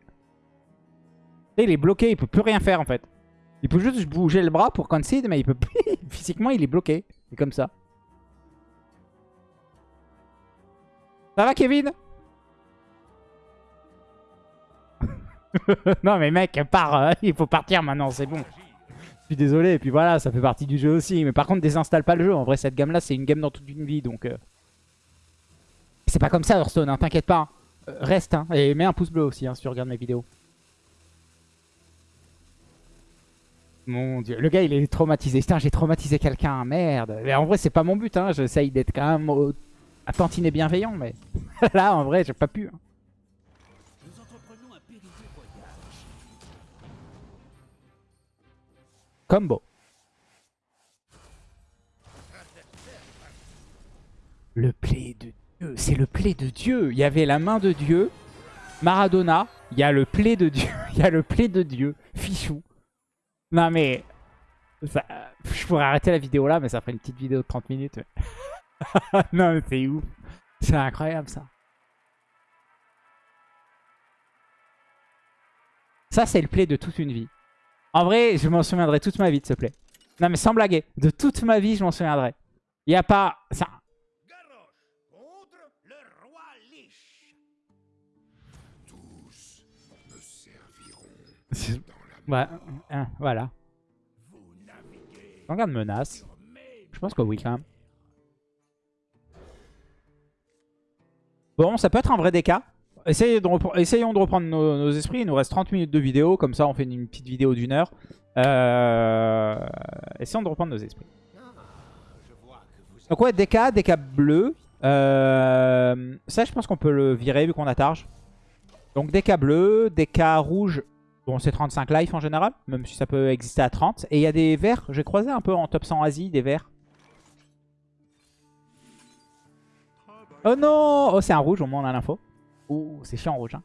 [SPEAKER 1] Il est bloqué, il peut plus rien faire, en fait. Il peut juste bouger le bras pour concede, mais il peut. Physiquement, il est bloqué. Il est comme ça. Ça va, Kevin? Non, mais mec, pars. euh, il faut partir maintenant, c'est bon. Je suis désolé, et puis voilà, ça fait partie du jeu aussi. Mais par contre, désinstalle pas le jeu. En vrai, cette gamme-là, c'est une game dans toute une vie, donc... euh, C'est pas comme ça, Hearthstone, hein, t'inquiète pas. hein. Euh, reste, hein, et mets un pouce bleu aussi, hein, si tu regardes mes vidéos. Mon dieu, le gars il est traumatisé. Putain, j'ai traumatisé quelqu'un, merde. Mais en vrai, c'est pas mon but, hein. J'essaye d'être quand même au- à tantiner bienveillant, mais là, en vrai, j'ai pas pu. hein. Combo. Le play de Dieu, c'est le play de Dieu. Il y avait la main de Dieu, Maradona. Il y a le play de Dieu, il y a le play de Dieu, Fichou. Non mais... Je pourrais arrêter la vidéo là, mais ça ferait une petite vidéo de 30 minutes. Non mais c'est ouf. C'est incroyable ça. Ça c'est le play de toute une vie. En vrai, je m'en souviendrai toute ma vie de ce play. Non mais sans blaguer, de toute ma vie je m'en souviendrai. Il n'y a pas... Ça...
[SPEAKER 2] Tous
[SPEAKER 1] Ouais, hein, voilà. Regarde menace. Je pense que oui quand même. Bon, ça peut être un vrai DK. Essayons de reprendre nos, nos esprits. Il nous reste 30 minutes de vidéo. Comme ça, on fait une petite vidéo d'une heure. Euh... Essayons de reprendre nos esprits. Donc ouais, DK, DK bleu. Euh, Ça, je pense qu'on peut le virer vu qu'on a Targe. Donc DK bleu, DK rouge. Bon, c'est 35 life en général, même si ça peut exister à 30. Et il y a des verts. J'ai croisé un peu en top 100 Asie, des verts. Oh non Oh, c'est un rouge, au moins on a l'info. Ouh, c'est chiant rouge. Hein.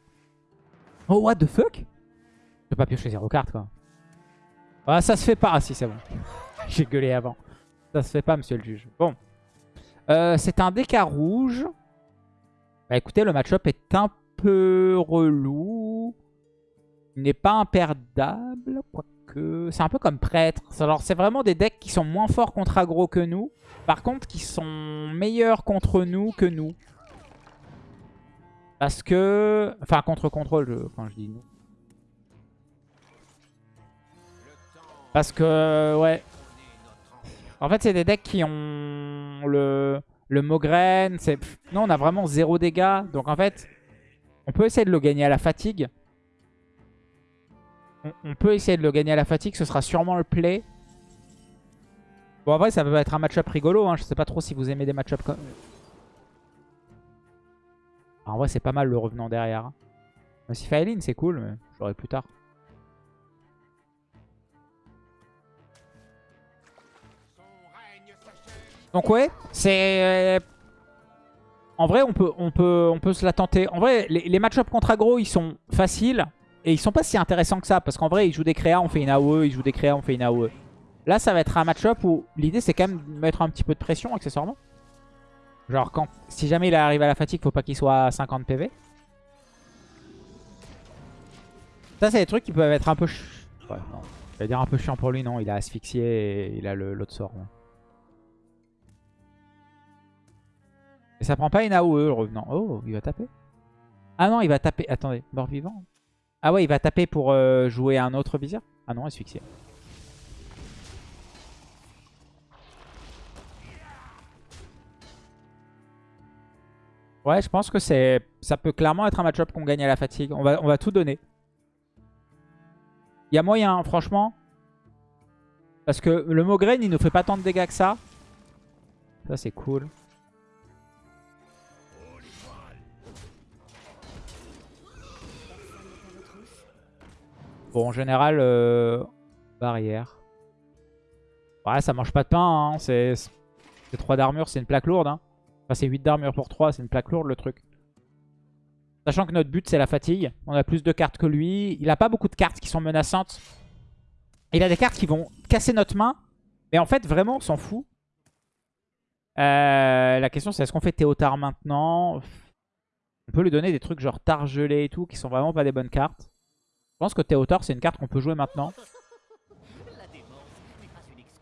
[SPEAKER 1] Oh, what the fuck? Je peux pas piocher 0 cartes, quoi. Ah, ça se fait pas. Ah si, c'est bon. J'ai gueulé avant. Ça se fait pas, monsieur le juge. Bon. Euh, c'est un DK rouge. Bah écoutez, le match-up est un peu relou. N'est pas imperdable, quoique... C'est un peu comme prêtre. Alors c'est vraiment des decks qui sont moins forts contre aggro que nous. Par contre, qui sont meilleurs contre nous que nous. Parce que... Enfin, contre contrôle, quand je dis nous. Parce que, ouais. En fait, c'est des decks qui ont le, le Mogren. Nous, on a vraiment zéro dégâts. Donc, en fait, on peut essayer de le gagner à la fatigue. On, peut essayer de le gagner à la fatigue. Ce sera sûrement le play. Bon, en vrai, ça peut être un match-up rigolo. Hein. Je sais pas trop si vous aimez des match-up comme... En vrai, c'est pas mal le revenant derrière. hein. Même si Faeline, c'est cool, mais j'aurai plus tard. Donc ouais, c'est... euh, En vrai, on peut, on, peut, on peut se la tenter. En vrai, les, les match-up contre aggro, ils sont faciles. Et ils sont pas si intéressants que ça. Parce qu'en vrai, ils jouent des créas, on fait une AOE. Ils jouent des créas, on fait une AOE. Là, ça va être un match-up où l'idée, c'est quand même de mettre un petit peu de pression, accessoirement. Genre, quand, si jamais il arrive à la fatigue, faut pas qu'il soit à 50 PV. Ça, c'est des trucs qui peuvent être un peu... ch- Ouais, non. Je vais dire un peu chiant pour lui, non. Il a asphyxié et il a l'autre sort. Et ça prend pas une AOE, le revenant. Oh, il va taper. Ah non, il va taper... Attendez, mort-vivant Ah ouais, il va taper pour euh, jouer un autre visir Ah non, asphyxié. Ouais, je pense que c'est, ça peut clairement être un match-up qu'on gagne à la fatigue. On va, on va tout donner. Il y a moyen, franchement. Parce que le Mogren, il ne fait pas tant de dégâts que ça. Ça, c'est cool. En général, euh, barrière. Ouais, ça mange pas de pain. Hein. C'est 3 d'armure, c'est une plaque lourde. Hein. Enfin, c'est 8 d'armure pour 3, c'est une plaque lourde le truc. Sachant que notre but, c'est la fatigue. On a plus de cartes que lui. Il a pas beaucoup de cartes qui sont menaçantes. Il a des cartes qui vont casser notre main. Mais en fait, vraiment, on s'en fout. Euh, la question, c'est est-ce qu'on fait Théotard maintenant? On peut lui donner des trucs genre Targelé et tout, qui sont vraiment pas des bonnes cartes. Je pense que Théotard, c'est une carte qu'on peut jouer maintenant.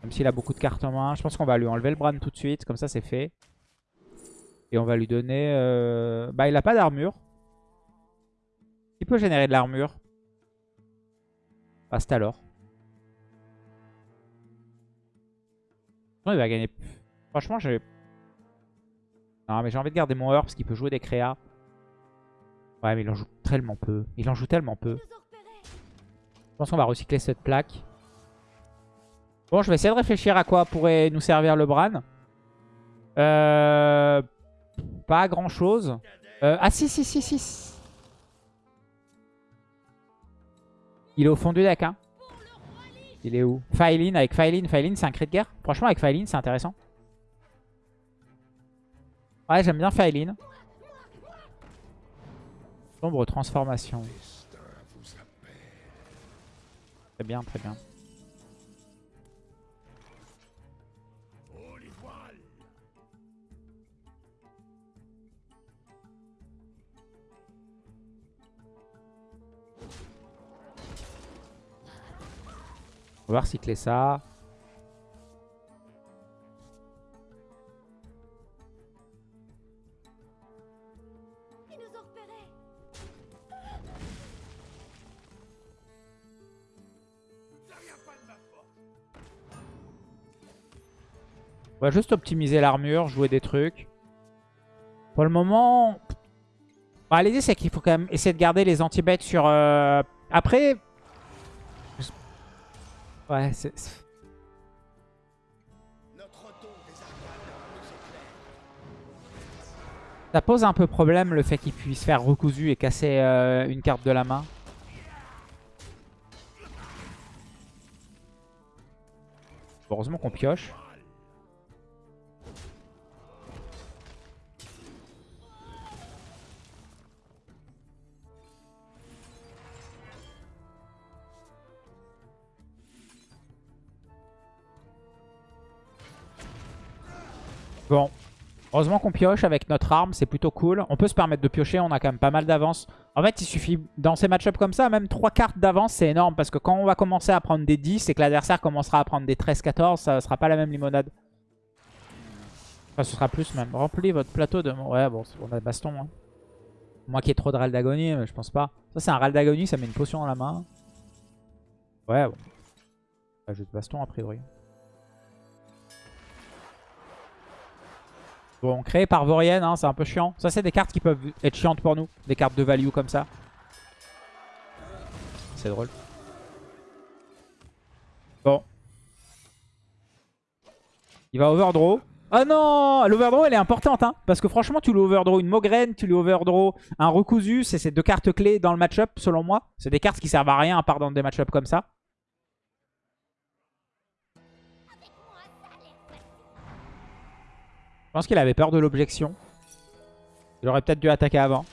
[SPEAKER 1] Même s'il a beaucoup de cartes en main. Je pense qu'on va lui enlever le Bran tout de suite. Comme ça, c'est fait. Et on va lui donner... euh, Bah, il a pas d'armure. Il peut générer de l'armure. Passe alors. Non, il va gagner. Franchement, j'ai... Non, mais j'ai envie de garder mon heure parce qu'il peut jouer des créas. Ouais, mais il en joue tellement peu. Il en joue tellement peu. Je pense qu'on va recycler cette plaque. Bon, je vais essayer de réfléchir à quoi pourrait nous servir le Bran. Euh... Pas grand chose. Euh, ah si, si, si, si. Il est au fond du deck, hein. Il est où? Faeline, avec Faeline. Faeline, c'est un cri de guerre. Franchement, avec Faeline, c'est intéressant. Ouais, j'aime bien Faeline. Sombre transformation. Très bien, très bien. On va recycler ça. On va juste optimiser l'armure, jouer des trucs. Pour le moment... Bah, L'idée, c'est qu'il faut quand même essayer de garder les anti-bêtes sur... euh, Après... Ouais, c'est... Ça pose un peu problème le fait qu'il puisse faire recousu et casser euh, une carte de la main. Heureusement qu'on pioche. Bon. Heureusement qu'on pioche avec notre arme, c'est plutôt cool. On peut se permettre de piocher, on a quand même pas mal d'avance. En fait, il suffit, dans ces match-ups comme ça, même 3 cartes d'avance, c'est énorme. Parce que quand on va commencer à prendre des 10 et que l'adversaire commencera à prendre des 13-14, ça sera pas la même limonade. Enfin, ce sera plus même. Remplis votre plateau de... Ouais, bon, on a baston. Hein. Moi qui ai trop de râle d'agonie, mais je pense pas. Ça, c'est un râle d'agonie, ça met une potion dans la main. Ouais, bon. Pas juste baston, a priori. Bon, créé par Vorienne, hein, c'est un peu chiant. Ça, c'est des cartes qui peuvent être chiantes pour nous. Des cartes de value comme ça. C'est drôle. Bon. Il va overdraw. Ah non L'overdraw, elle est importante. Hein, parce que franchement, tu lui overdraw une Mograine, tu lui overdraw un Recousu. C'est ces deux cartes clés dans le match-up, selon moi. C'est des cartes qui servent à rien à part dans des match-up comme ça. Pense qu'il avait peur de l'objection. Il aurait peut-être dû attaquer avant.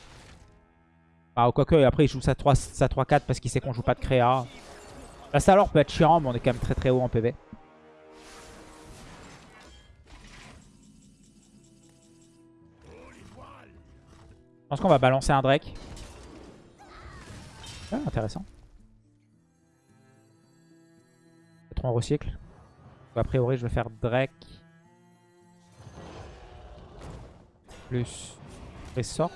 [SPEAKER 1] Ah, quoique, après, il joue sa 3-4 parce qu'il sait qu'on joue pas de créa. Là, ça alors peut être chiant, mais on est quand même très très haut en PV. Je pense qu'on va balancer un Drake. Ah, intéressant. Peut-être recycle. A priori, je vais faire Drake. Plus sort.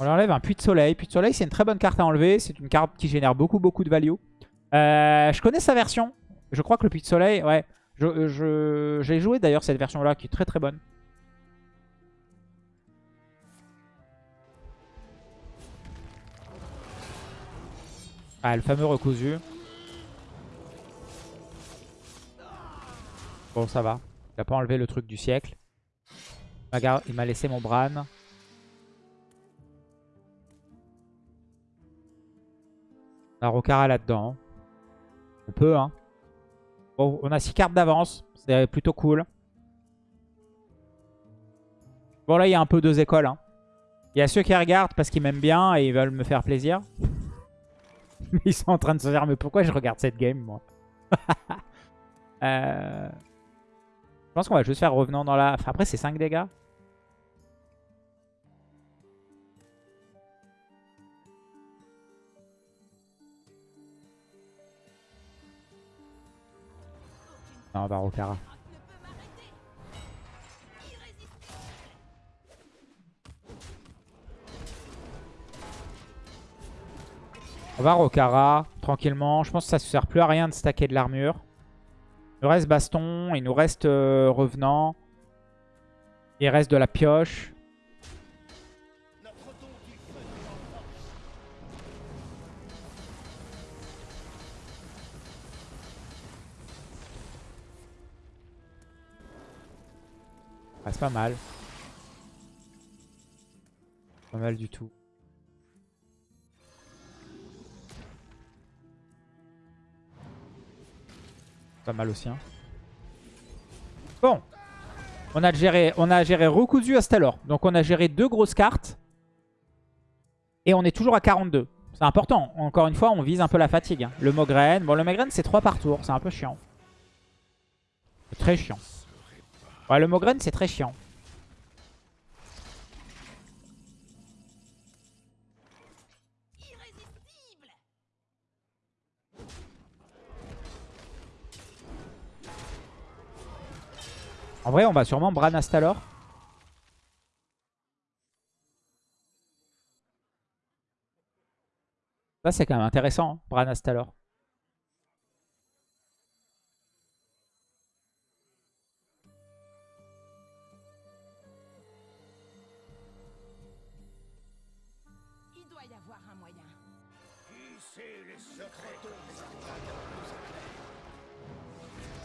[SPEAKER 1] On enlève un puits de soleil. Puits de soleil, c'est une très bonne carte à enlever. C'est une carte qui génère beaucoup, beaucoup de value. Euh, je connais sa version. Je crois que le puits de soleil, ouais. J'ai je, j'ai joué d'ailleurs cette version-là qui est très très bonne. Ah, le fameux recousu. Bon, ça va. Il pas enlevé le truc du siècle. Il m'a laissé mon Bran. La Rokara là-dedans. On peut, hein. Bon, on a 6 cartes d'avance. C'est plutôt cool. Bon, là, il y a un peu deux écoles. Hein. Il y a ceux qui regardent parce qu'ils m'aiment bien et ils veulent me faire plaisir. ils sont en train de se dire, mais pourquoi je regarde cette game, moi? Euh... Je pense qu'on va juste faire revenant dans la... Après, c'est 5 dégâts. Non, on va Rokara. On va Rokara, tranquillement. Je pense que ça ne sert plus à rien de stacker de l'armure. Il nous reste baston, il nous reste euh, revenant. Il reste de la pioche. C'est pas mal. Pas mal du tout. Pas mal aussi. Hein. Bon. On a géré, on a géré Rokuzu Astalor. Donc on a géré deux grosses cartes. Et on est toujours à 42. C'est important. Encore une fois, on vise un peu la fatigue. hein. Le Mograine. Bon, le Mograine, c'est 3 par tour. C'est un peu chiant. Très chiant. Ouais, le Mograine, c'est très chiant. En vrai, on va sûrement Bran Astalor. Ça, c'est quand même intéressant, hein, Bran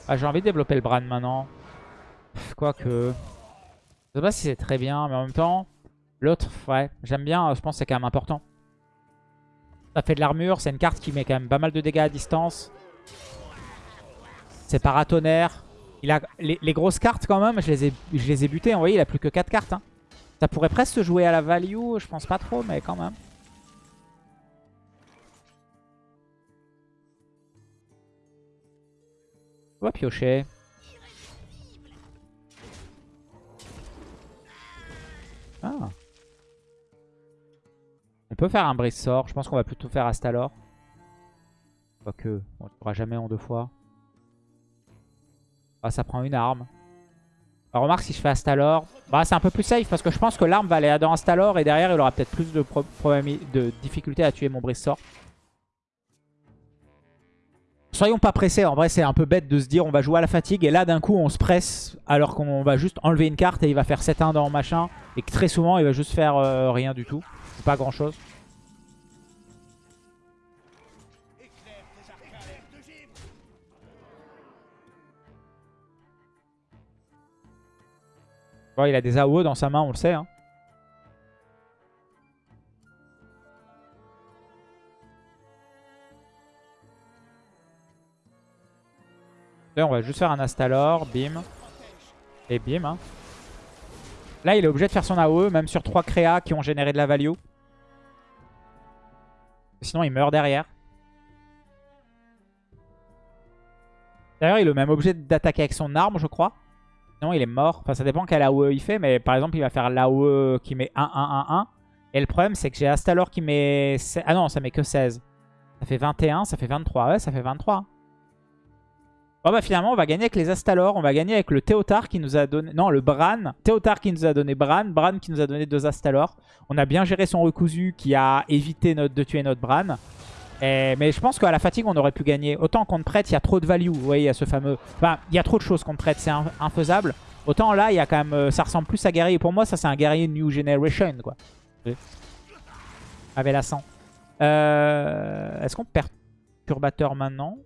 [SPEAKER 1] Ah, j'ai envie de développer le Bran maintenant. Quoique... Je sais pas si c'est très bien, mais en même temps... L'autre, ouais, j'aime bien, je pense que c'est quand même important. Ça fait de l'armure, c'est une carte qui met quand même pas mal de dégâts à distance. C'est paratonnerre. Il a les, grosses cartes quand même, je les ai, je les ai butées. Vous voyez, il a plus que 4 cartes. Hein. Ça pourrait presque se jouer à la value, je pense pas trop, mais quand même. On va piocher. Ah. On peut faire un brise sort. Je pense qu'on va plutôt faire Astalor. Quoique, on ne pourra jamais en deux fois. Ah, ça prend une arme. Remarque, si je fais Astalor, bah, c'est un peu plus safe parce que je pense que l'arme va aller dans Astalor et derrière, il aura peut-être plus de, de difficulté à tuer mon brise sort. Soyons pas pressés, en vrai c'est un peu bête de se dire on va jouer à la fatigue et là d'un coup on se presse alors qu'on va juste enlever une carte et il va faire 7-1 dans machin et que très souvent il va juste faire euh, rien du tout, pas grand chose. Il a des AOE dans sa main, on le sait. Hein. On va juste faire un Astalor, bim. Et bim. Hein. Là, il est obligé de faire son AOE, même sur 3 créas qui ont généré de la value. Sinon, il meurt derrière. D'ailleurs, il est même obligé d'attaquer avec son arme, je crois. Sinon, il est mort. Enfin, ça dépend quel AOE il fait. Mais par exemple, il va faire l'AOE qui met 1-1-1-1. Et le problème, c'est que j'ai Astalor qui met... Ah non, ça met que 16. Ça fait 21, ça fait 23. Ouais, ça fait 23. Bon bah finalement on va gagner avec les Astalor, on va gagner avec le Théotard qui nous a donné... Non le Bran, Théotard qui nous a donné Bran, Bran qui nous a donné deux Astalor. On a bien géré son Rekuzu qui a évité de tuer notre Bran. Mais je pense qu'à la fatigue on aurait pu gagner. Autant contre prête il y a trop de value, vous voyez il y a ce fameux... Enfin il y a trop de choses contre prête, c'est infaisable. Autant là il y a quand même... Euh, ça ressemble plus à guerrier. Pour moi ça c'est un guerrier New Generation quoi. Avec la 100. Euh, Est-ce qu'on perd Perturbateur maintenant?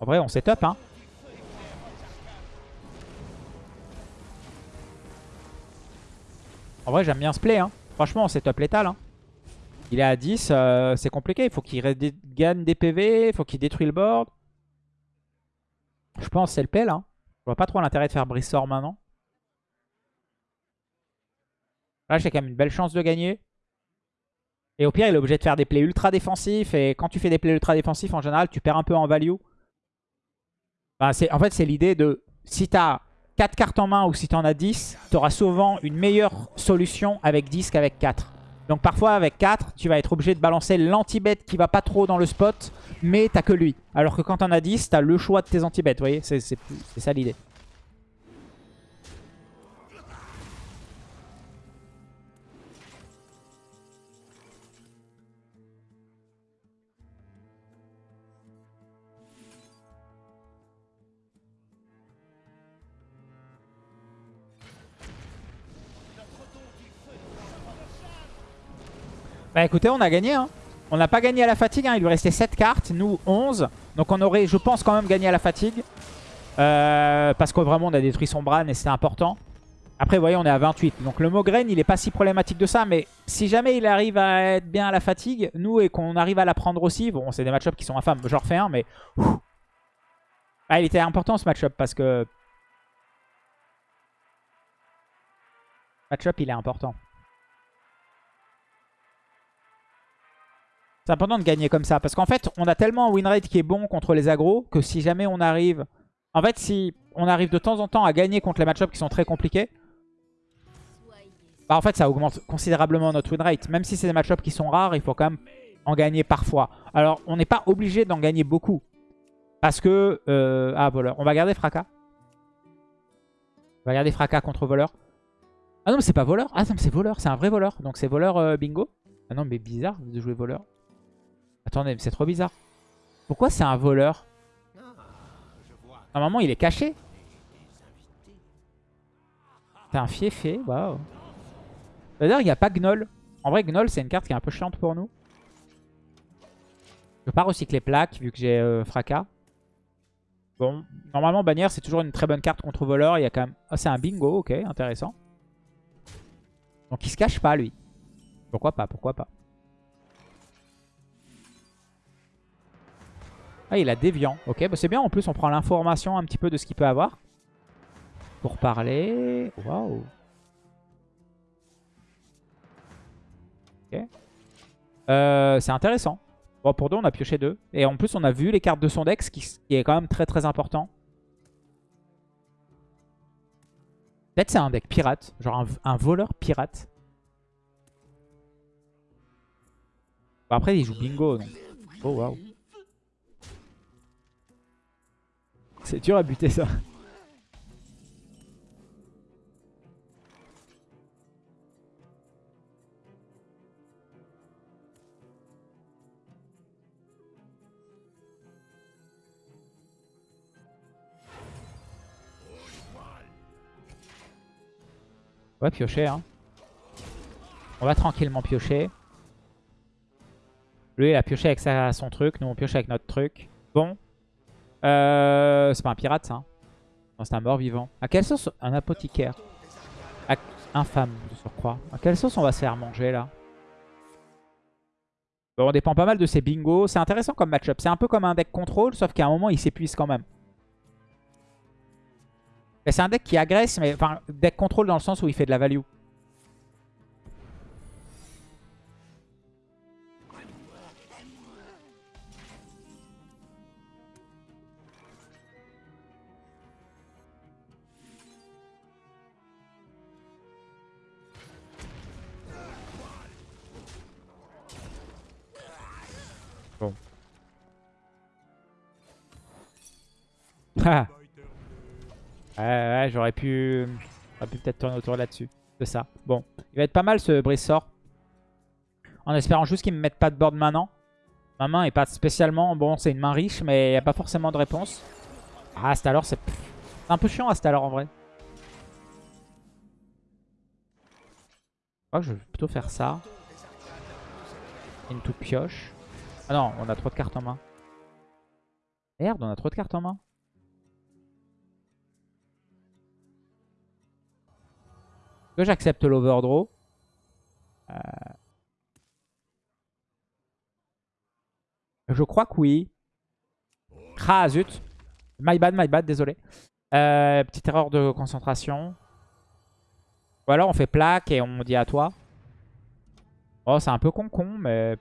[SPEAKER 1] En vrai, on setup, hein. En vrai, j'aime bien ce play, hein. Franchement, on setup létal, hein. Il est à 10, euh, c'est compliqué. Il faut qu'il gagne des PV, il faut qu'il détruise le board. Je pense c'est le play, là. Je vois pas trop l'intérêt de faire Brissor maintenant. Là, j'ai quand même une belle chance de gagner. Et au pire, il est obligé de faire des plays ultra défensifs. Et quand tu fais des plays ultra défensifs, en général, tu perds un peu en value en fait, c'est l'idée de si tu as 4 cartes en main ou si tu en as 10, tu auras souvent une meilleure solution avec 10 qu'avec 4. Donc parfois avec 4, tu vas être obligé de balancer l'anti-bet qui va pas trop dans le spot, mais t'as que lui. Alors que quand tu en as 10, tu as le choix de tes anti-bets, vous voyez C'est ça l'idée. Bah écoutez, on a gagné. Hein. On n'a pas gagné à la fatigue. Hein. Il lui restait 7 cartes. Nous, 11. Donc on aurait, je pense, quand même gagné à la fatigue. Euh, parce que vraiment, on a détruit son Bran et c'était important. Après, vous voyez, on est à 28. Donc le Mograine, il n'est pas si problématique de ça. Mais si jamais il arrive à être bien à la fatigue, nous, et qu'on arrive à la prendre aussi. Bon, c'est des match qui sont infâmes. J'en refais un, mais... Ah, il était important ce match-up parce que... Match-up, il est important. C'est important de gagner comme ça. Parce qu'en fait, on a tellement un win rate qui est bon contre les agros que si jamais on arrive... En fait, si on arrive de temps en temps à gagner contre les match-ups qui sont très compliqués, bah en fait, ça augmente considérablement notre win rate. Même si c'est des match-ups qui sont rares, il faut quand même en gagner parfois. Alors, on n'est pas obligé d'en gagner beaucoup. Parce que... Euh, ah, voleur. On va garder Fracas. On va garder Fracas contre voleur. Ah non, mais c'est pas voleur. Ah non, c'est voleur. C'est un vrai voleur. Donc c'est voleur euh, bingo. Ah non, mais bizarre de jouer voleur. Attendez, c'est trop bizarre. Pourquoi c'est un voleur Normalement, il est caché. C'est un fiefé, waouh. D'ailleurs, il n'y a pas Gnoll. En vrai, Gnoll, c'est une carte qui est un peu chiante pour nous. Je peux pas recycler plaque vu que j'ai euh, fracas. Bon, normalement, bannière, c'est toujours une très bonne carte contre voleur. Il y a quand même... Ah, c'est un bingo, ok, intéressant. Donc il se cache pas, lui. Pourquoi pas, pourquoi pas. Ah, il a déviant. Ok, bah c'est bien. En plus, on prend l'information un petit peu de ce qu'il peut avoir. Pour parler. Waouh. Ok. Euh, c'est intéressant. Bon, pour deux, on a pioché deux. Et en plus, on a vu les cartes de son deck, ce qui, est quand même très très important. Peut-être c'est un deck pirate. Genre un, un voleur pirate. Bon, après, il joue bingo. Donc. Oh, waouh. C'est dur à buter ça. Ouais, piocher, hein. On va tranquillement piocher. Lui, il a pioché avec sa, son truc. Nous, on pioche avec notre truc. Bon. Euh, c'est pas un pirate, ça. hein. Non, c'est un mort-vivant. À quelle sauce Un apothicaire? Infâme, de surcroît. À quelle sauce on va se faire manger, là? Bon, on dépend pas mal de ses bingos. C'est intéressant comme match-up. C'est un peu comme un deck contrôle, sauf qu'à un moment, il s'épuise quand même. C'est un deck qui agresse, mais... Enfin, deck contrôle dans le sens où il fait de la value. Ouais, ouais, j'aurais pu, pu peut-être tourner autour là-dessus. De ça. Bon, il va être pas mal ce brise sort. En espérant juste qu'il me mette pas de board maintenant. Ma main est pas spécialement... Bon, c'est une main riche, mais il n'y a pas forcément de réponse. Ah, alors c'est c'est un peu chiant alors en vrai. Je crois que je vais plutôt faire ça. Into pioche. Ah non, on a trop de cartes en main. Merde, on a trop de cartes en main. Que j'accepte l'overdraw Euh, Je crois que oui. Ah zut. My bad, my bad, désolé. Euh, petite erreur de concentration. Ou alors on fait plaque et on dit à toi. Oh, c'est un peu con-con, mais...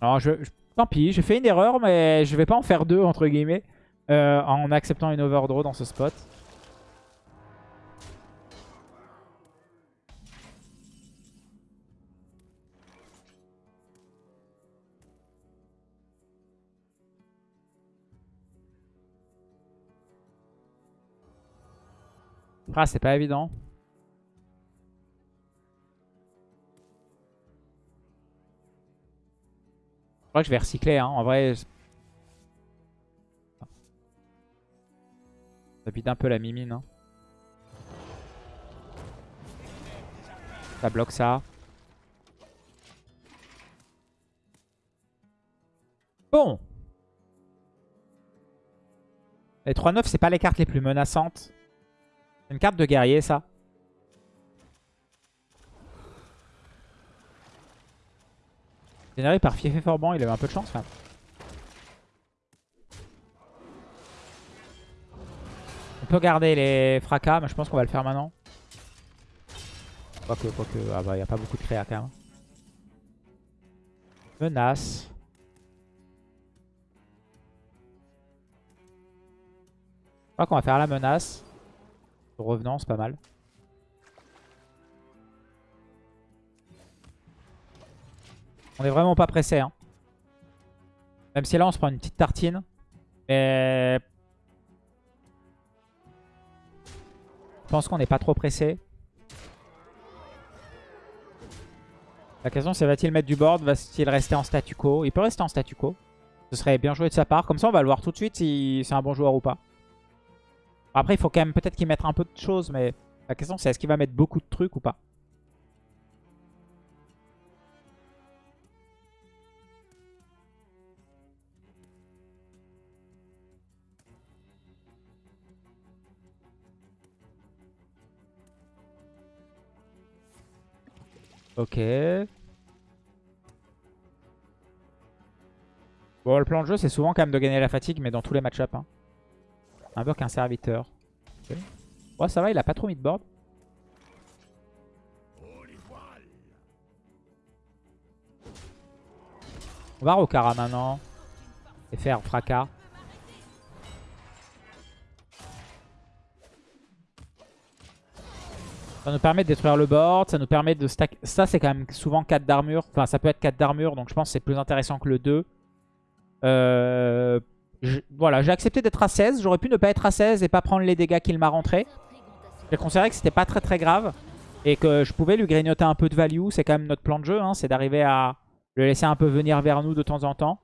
[SPEAKER 1] Alors, je, tant pis, j'ai fait une erreur, mais je vais pas en faire deux, entre guillemets, euh, en acceptant une overdraw dans ce spot. Ah, c'est pas évident. Je crois que je vais recycler, hein. En vrai, ça vide un peu la mimine. hein. Ça bloque ça. Bon. Les 3-9, c'est pas les cartes les plus menaçantes. Une carte de guerrier, ça. Généré par Fiefé Forban, il avait un peu de chance. On peut garder les fracas, mais je pense qu'on va le faire maintenant. Quoique, quoique, ah bah, il n'y a pas beaucoup de créa, quand même. Menace. Je crois qu'on va faire la menace. Revenant, c'est pas mal. On est vraiment pas pressé. Hein. Même si là, on se prend une petite tartine. Mais... Je pense qu'on n'est pas trop pressé. La question c'est va-t-il mettre du board? Va-t-il rester en statu quo? Il peut rester en statu quo. Ce serait bien joué de sa part. Comme ça, on va le voir tout de suite si c'est un bon joueur ou pas. Après, il faut quand même peut-être qu'il mette un peu de choses, mais la question c'est est-ce qu'il va mettre beaucoup de trucs ou pas? Ok. Bon, le plan de jeu, c'est souvent quand même de gagner la fatigue, mais dans tous les match-ups. Hein. Un peu qu'un serviteur. Ouais, ça va, il a pas trop mis de board. On va Rokara maintenant. Et faire fracas. Ça nous permet de détruire le board, ça nous permet de stack... Ça, c'est quand même souvent 4 d'armure. Enfin, ça peut être 4 d'armure, donc je pense que c'est plus intéressant que le 2. Euh, Voilà, j'ai accepté d'être à 16. J'aurais pu ne pas être à 16 et pas prendre les dégâts qu'il m'a rentrés. J'ai considéré que c'était pas très très grave. Et que je pouvais lui grignoter un peu de value. C'est quand même notre plan de jeu, hein, c'est d'arriver à le laisser un peu venir vers nous de temps en temps.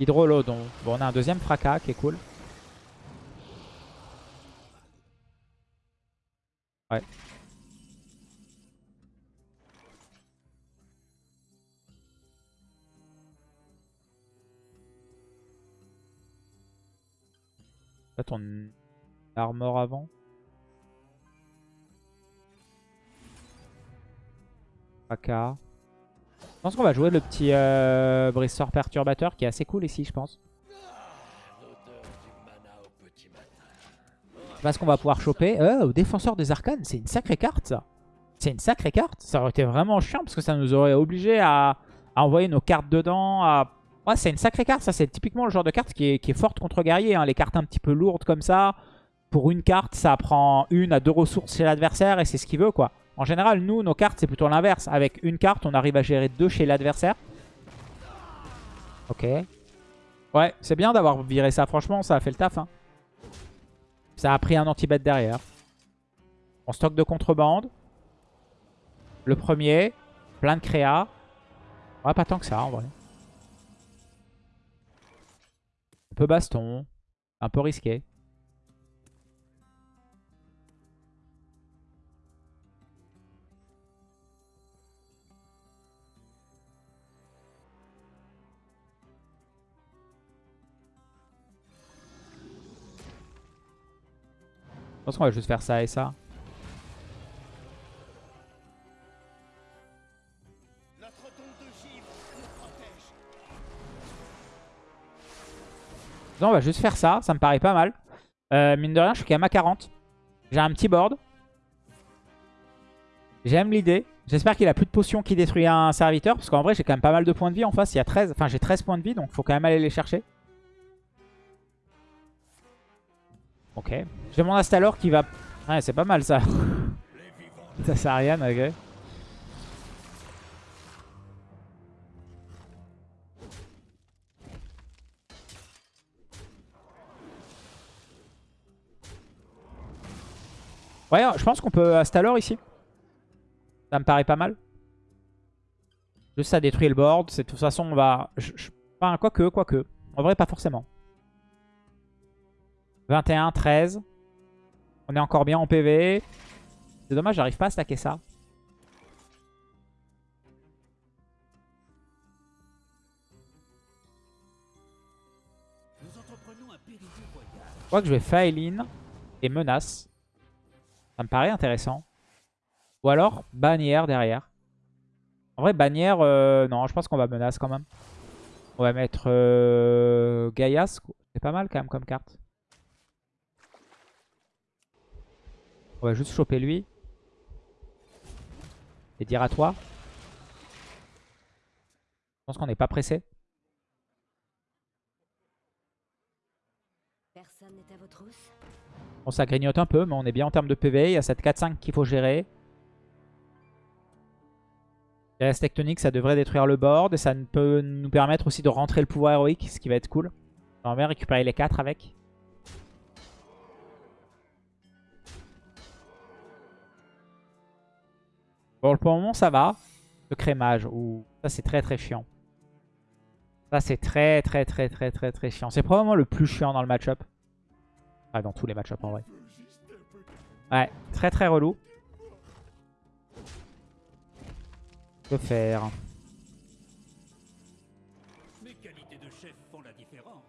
[SPEAKER 1] Hydrolo, donc bon, on a un deuxième fracas qui est cool. Ouais. Ton armor avant. Fracas. Je pense qu'on va jouer le petit euh, Bristor Perturbateur qui est assez cool ici, je pense. Parce qu'on va pouvoir choper. Euh, au défenseur des arcanes, c'est une sacrée carte ça. C'est une sacrée carte. Ça aurait été vraiment chiant parce que ça nous aurait obligé à, à envoyer nos cartes dedans. À... C'est une sacrée carte. Ça, c'est typiquement le genre de carte qui est, forte contre guerrier. hein. Les cartes un petit peu lourdes comme ça. Pour une carte, ça prend une à deux ressources chez l'adversaire et c'est ce qu'il veut quoi. En général, nous, nos cartes, c'est plutôt l'inverse. Avec une carte, on arrive à gérer deux chez l'adversaire. Ok. Ouais, c'est bien d'avoir viré ça. Franchement, ça a fait le taf. hein. Ça a pris un anti-bet derrière. On stock de contrebande. Le premier. Plein de créa. Ouais, pas tant que ça en vrai. Peu baston. Un peu risqué. Je pense qu'on va juste faire ça et ça. On va juste faire ça. Ça me paraît pas mal. Euh, mine de rien, je suis quand même à 40. J'ai un petit board. J'aime l'idée. J'espère qu'il a plus de potions qui détruit un serviteur. Parce qu'en vrai, j'ai quand même pas mal de points de vie en face. Il y a 13. Enfin, j'ai 13 points de vie. Donc, faut quand même aller les chercher. Ok. J'ai mon Astalor qui va... Ouais, c'est pas mal ça. ça sert à rien, ok. Ouais, je pense qu'on peut Astalor ici. Ça me paraît pas mal. Juste ça détruit le board. De toute façon, on va... je- je- Enfin, quoique, quoique. En vrai, pas forcément. 21, 13. On est encore bien en PV. C'est dommage, j'arrive pas à stacker ça. Je crois que je vais Faeline et Menace. Ça me paraît intéressant. Ou alors Bannière derrière. En vrai, Bannière, euh, non, je pense qu'on va Menace quand même. On va mettre euh. C'est pas mal quand même comme carte. On va juste choper lui. Et dire à toi. Je pense qu'on n'est pas pressé.
[SPEAKER 3] Personne n'est à vos trousses.
[SPEAKER 1] Bon, ça grignote un peu, mais on est bien en termes de PV. Il y a cette 4-5 qu'il faut gérer. La tectonique, ça devrait détruire le board. Et ça peut nous permettre aussi de rentrer le pouvoir héroïque, ce qui va être cool. On va récupérer les 4 avec. Bon, pour le moment, ça va. Le crémage, ouh, ça c'est très très chiant. Ça c'est très très très très très très chiant. C'est probablement le plus chiant dans le match-up. Ah, dans tous les match-up en vrai. Ouais, très très relou. Que faire?
[SPEAKER 4] Mes qualités de chef font la différence.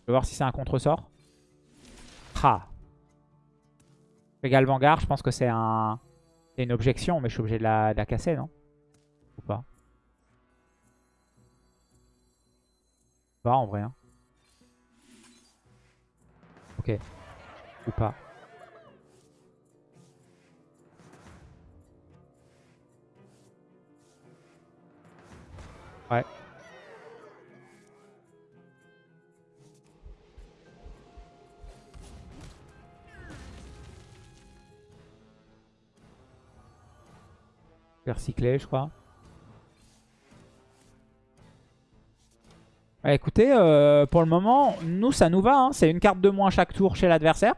[SPEAKER 1] Je vais voir si c'est un contre-sort. Ah. Égal Vanguard, je pense que c'est un... une objection, mais je suis obligé de la, de la casser, non? Ou pas? Pas en vrai. Hein. Ok. Ou pas. Ouais. Faire cycler, je crois. Bah, écoutez, euh, pour le moment, nous, ça nous va. hein. C'est une carte de moins chaque tour chez l'adversaire.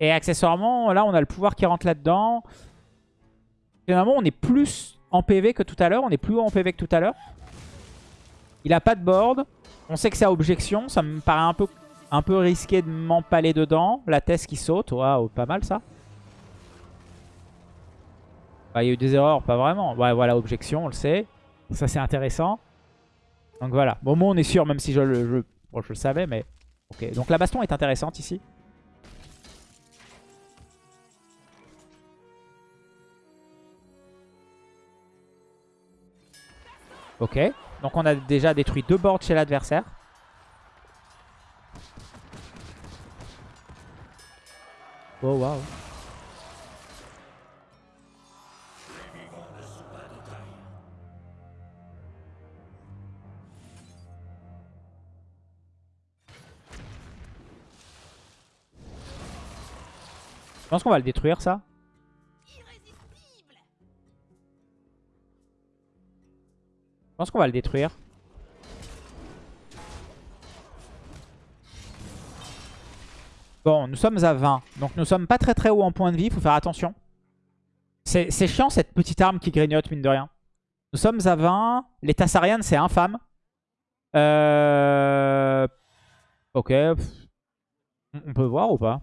[SPEAKER 1] Et accessoirement, là, on a le pouvoir qui rentre là-dedans. Finalement, on est plus en PV que tout à l'heure. On est plus haut en PV que tout à l'heure. Il a pas de board. On sait que c'est à objection. Ça me paraît un peu, un peu risqué de m'empaler dedans. La thèse qui saute. Waouh, pas mal ça. Bah, il y a eu des erreurs, pas vraiment. Ouais, voilà, objection, on le sait. Ça, c'est intéressant. Donc voilà. Bon, moi, on est sûr, même si je le, je, je le savais, mais... Ok, donc la baston est intéressante ici. Ok, donc on a déjà détruit deux boards chez l'adversaire. Oh waouh. Je pense qu'on va le détruire ça. Je pense qu'on va le détruire. Bon, nous sommes à 20. Donc nous sommes pas très très haut en point de vie. Faut faire attention. C'est chiant cette petite arme qui grignote, mine de rien. Nous sommes à 20. Les Tassarians, c'est infâme. Euh... Ok. On peut voir ou pas?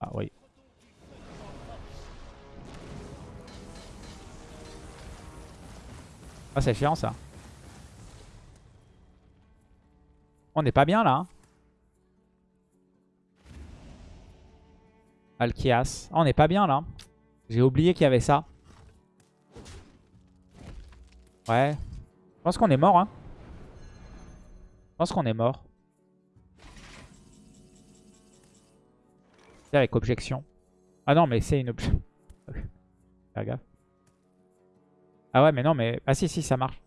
[SPEAKER 1] Ah oui. Ah, c'est chiant ça. On n'est pas bien là. Hein. Alkias. On n'est pas bien là. J'ai oublié qu'il y avait ça. Ouais. Je pense qu'on est mort. Hein. Je pense qu'on est mort. Avec objection. Ah non, mais c'est une objection. Faire gaffe. Ah ouais, mais non, mais... Ah si, si, ça marche.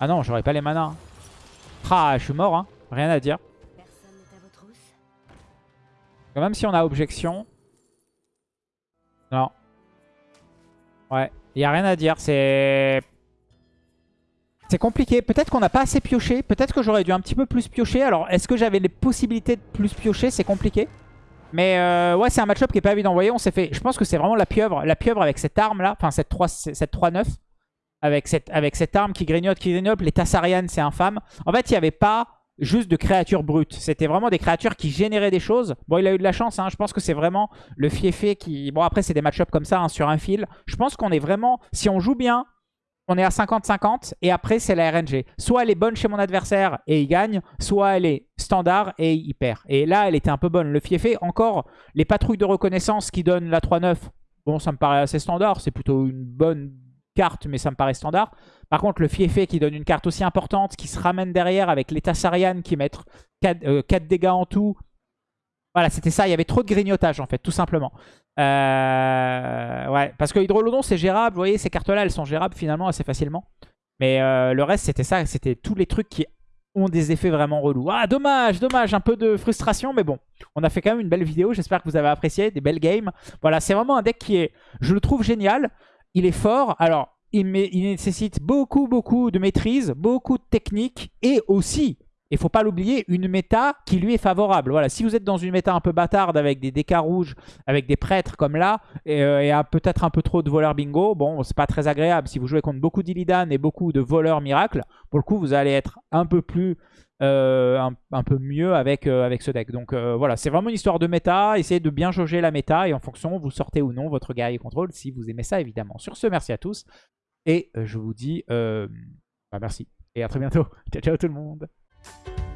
[SPEAKER 1] Ah non, j'aurais pas les manas. Hein. Ah, je suis mort, hein. Rien à dire. Même si on a objection. Non. Ouais, il a rien à dire. C'est... C'est compliqué. Peut-être qu'on n'a pas assez pioché. Peut-être que j'aurais dû un petit peu plus piocher. Alors, est-ce que j'avais les possibilités de plus piocher? C'est compliqué. Mais euh, ouais, c'est un match-up qui est pas évident. Vous voyez, on s'est fait... Je pense que c'est vraiment la pieuvre. La pieuvre avec cette arme-là. Enfin, cette 3-9. Cette 3-9. avec, cette, arme qui grignote, qui grignote. Les Tassarian, c'est infâme. En fait, il n'y avait pas juste de créatures brutes. C'était vraiment des créatures qui généraient des choses. Bon, il a eu de la chance. Hein. Je pense que c'est vraiment le fiefé qui... Bon, après, c'est des match-up comme ça, hein, sur un fil. Je pense qu'on est vraiment... Si on joue bien, on est à 50-50. Et après, c'est la RNG. Soit elle est bonne chez mon adversaire et il gagne. Soit elle est standard et il perd. Et là, elle était un peu bonne. Le fiefé, encore, les patrouilles de reconnaissance qui donnent la 3-9. Bon, ça me paraît assez standard. C'est plutôt une bonne carte, mais ça me paraît standard. Par contre, le Fiefé qui donne une carte aussi importante, qui se ramène derrière avec les Tassarian qui mettent 4, 4 dégâts en tout. Voilà, c'était ça. Il y avait trop de grignotage, en fait, tout simplement. Euh, ouais, parce que Hydrolodon, c'est gérable. Vous voyez, ces cartes-là, elles sont gérables finalement assez facilement. Mais euh, le reste, c'était ça. C'était tous les trucs qui ont des effets vraiment relous. Ah, dommage, dommage. Un peu de frustration, mais bon. On a fait quand même une belle vidéo. J'espère que vous avez apprécié. Des belles games. Voilà, c'est vraiment un deck qui est, je le trouve génial. Il est fort. Alors, il, nécessite beaucoup, beaucoup de maîtrise, beaucoup de technique et aussi, il faut pas l'oublier, une méta qui lui est favorable. Voilà, si vous êtes dans une méta un peu bâtarde avec des DK rouges, avec des prêtres comme là, et, euh, et peut-être un peu trop de voleurs bingo, bon, c'est pas très agréable. Si vous jouez contre beaucoup d'Illidan et beaucoup de voleurs miracles, pour le coup, vous allez être un peu plus... euh, un, peu mieux avec, euh, avec ce deck. Donc voilà, c'est vraiment une histoire de méta. Essayez de bien jauger la méta et en fonction, vous sortez ou non votre guerrier contrôle si vous aimez ça évidemment. Sur ce, merci à tous. Et je vous dis bah, merci. Et à très bientôt. Ciao, ciao tout le monde. you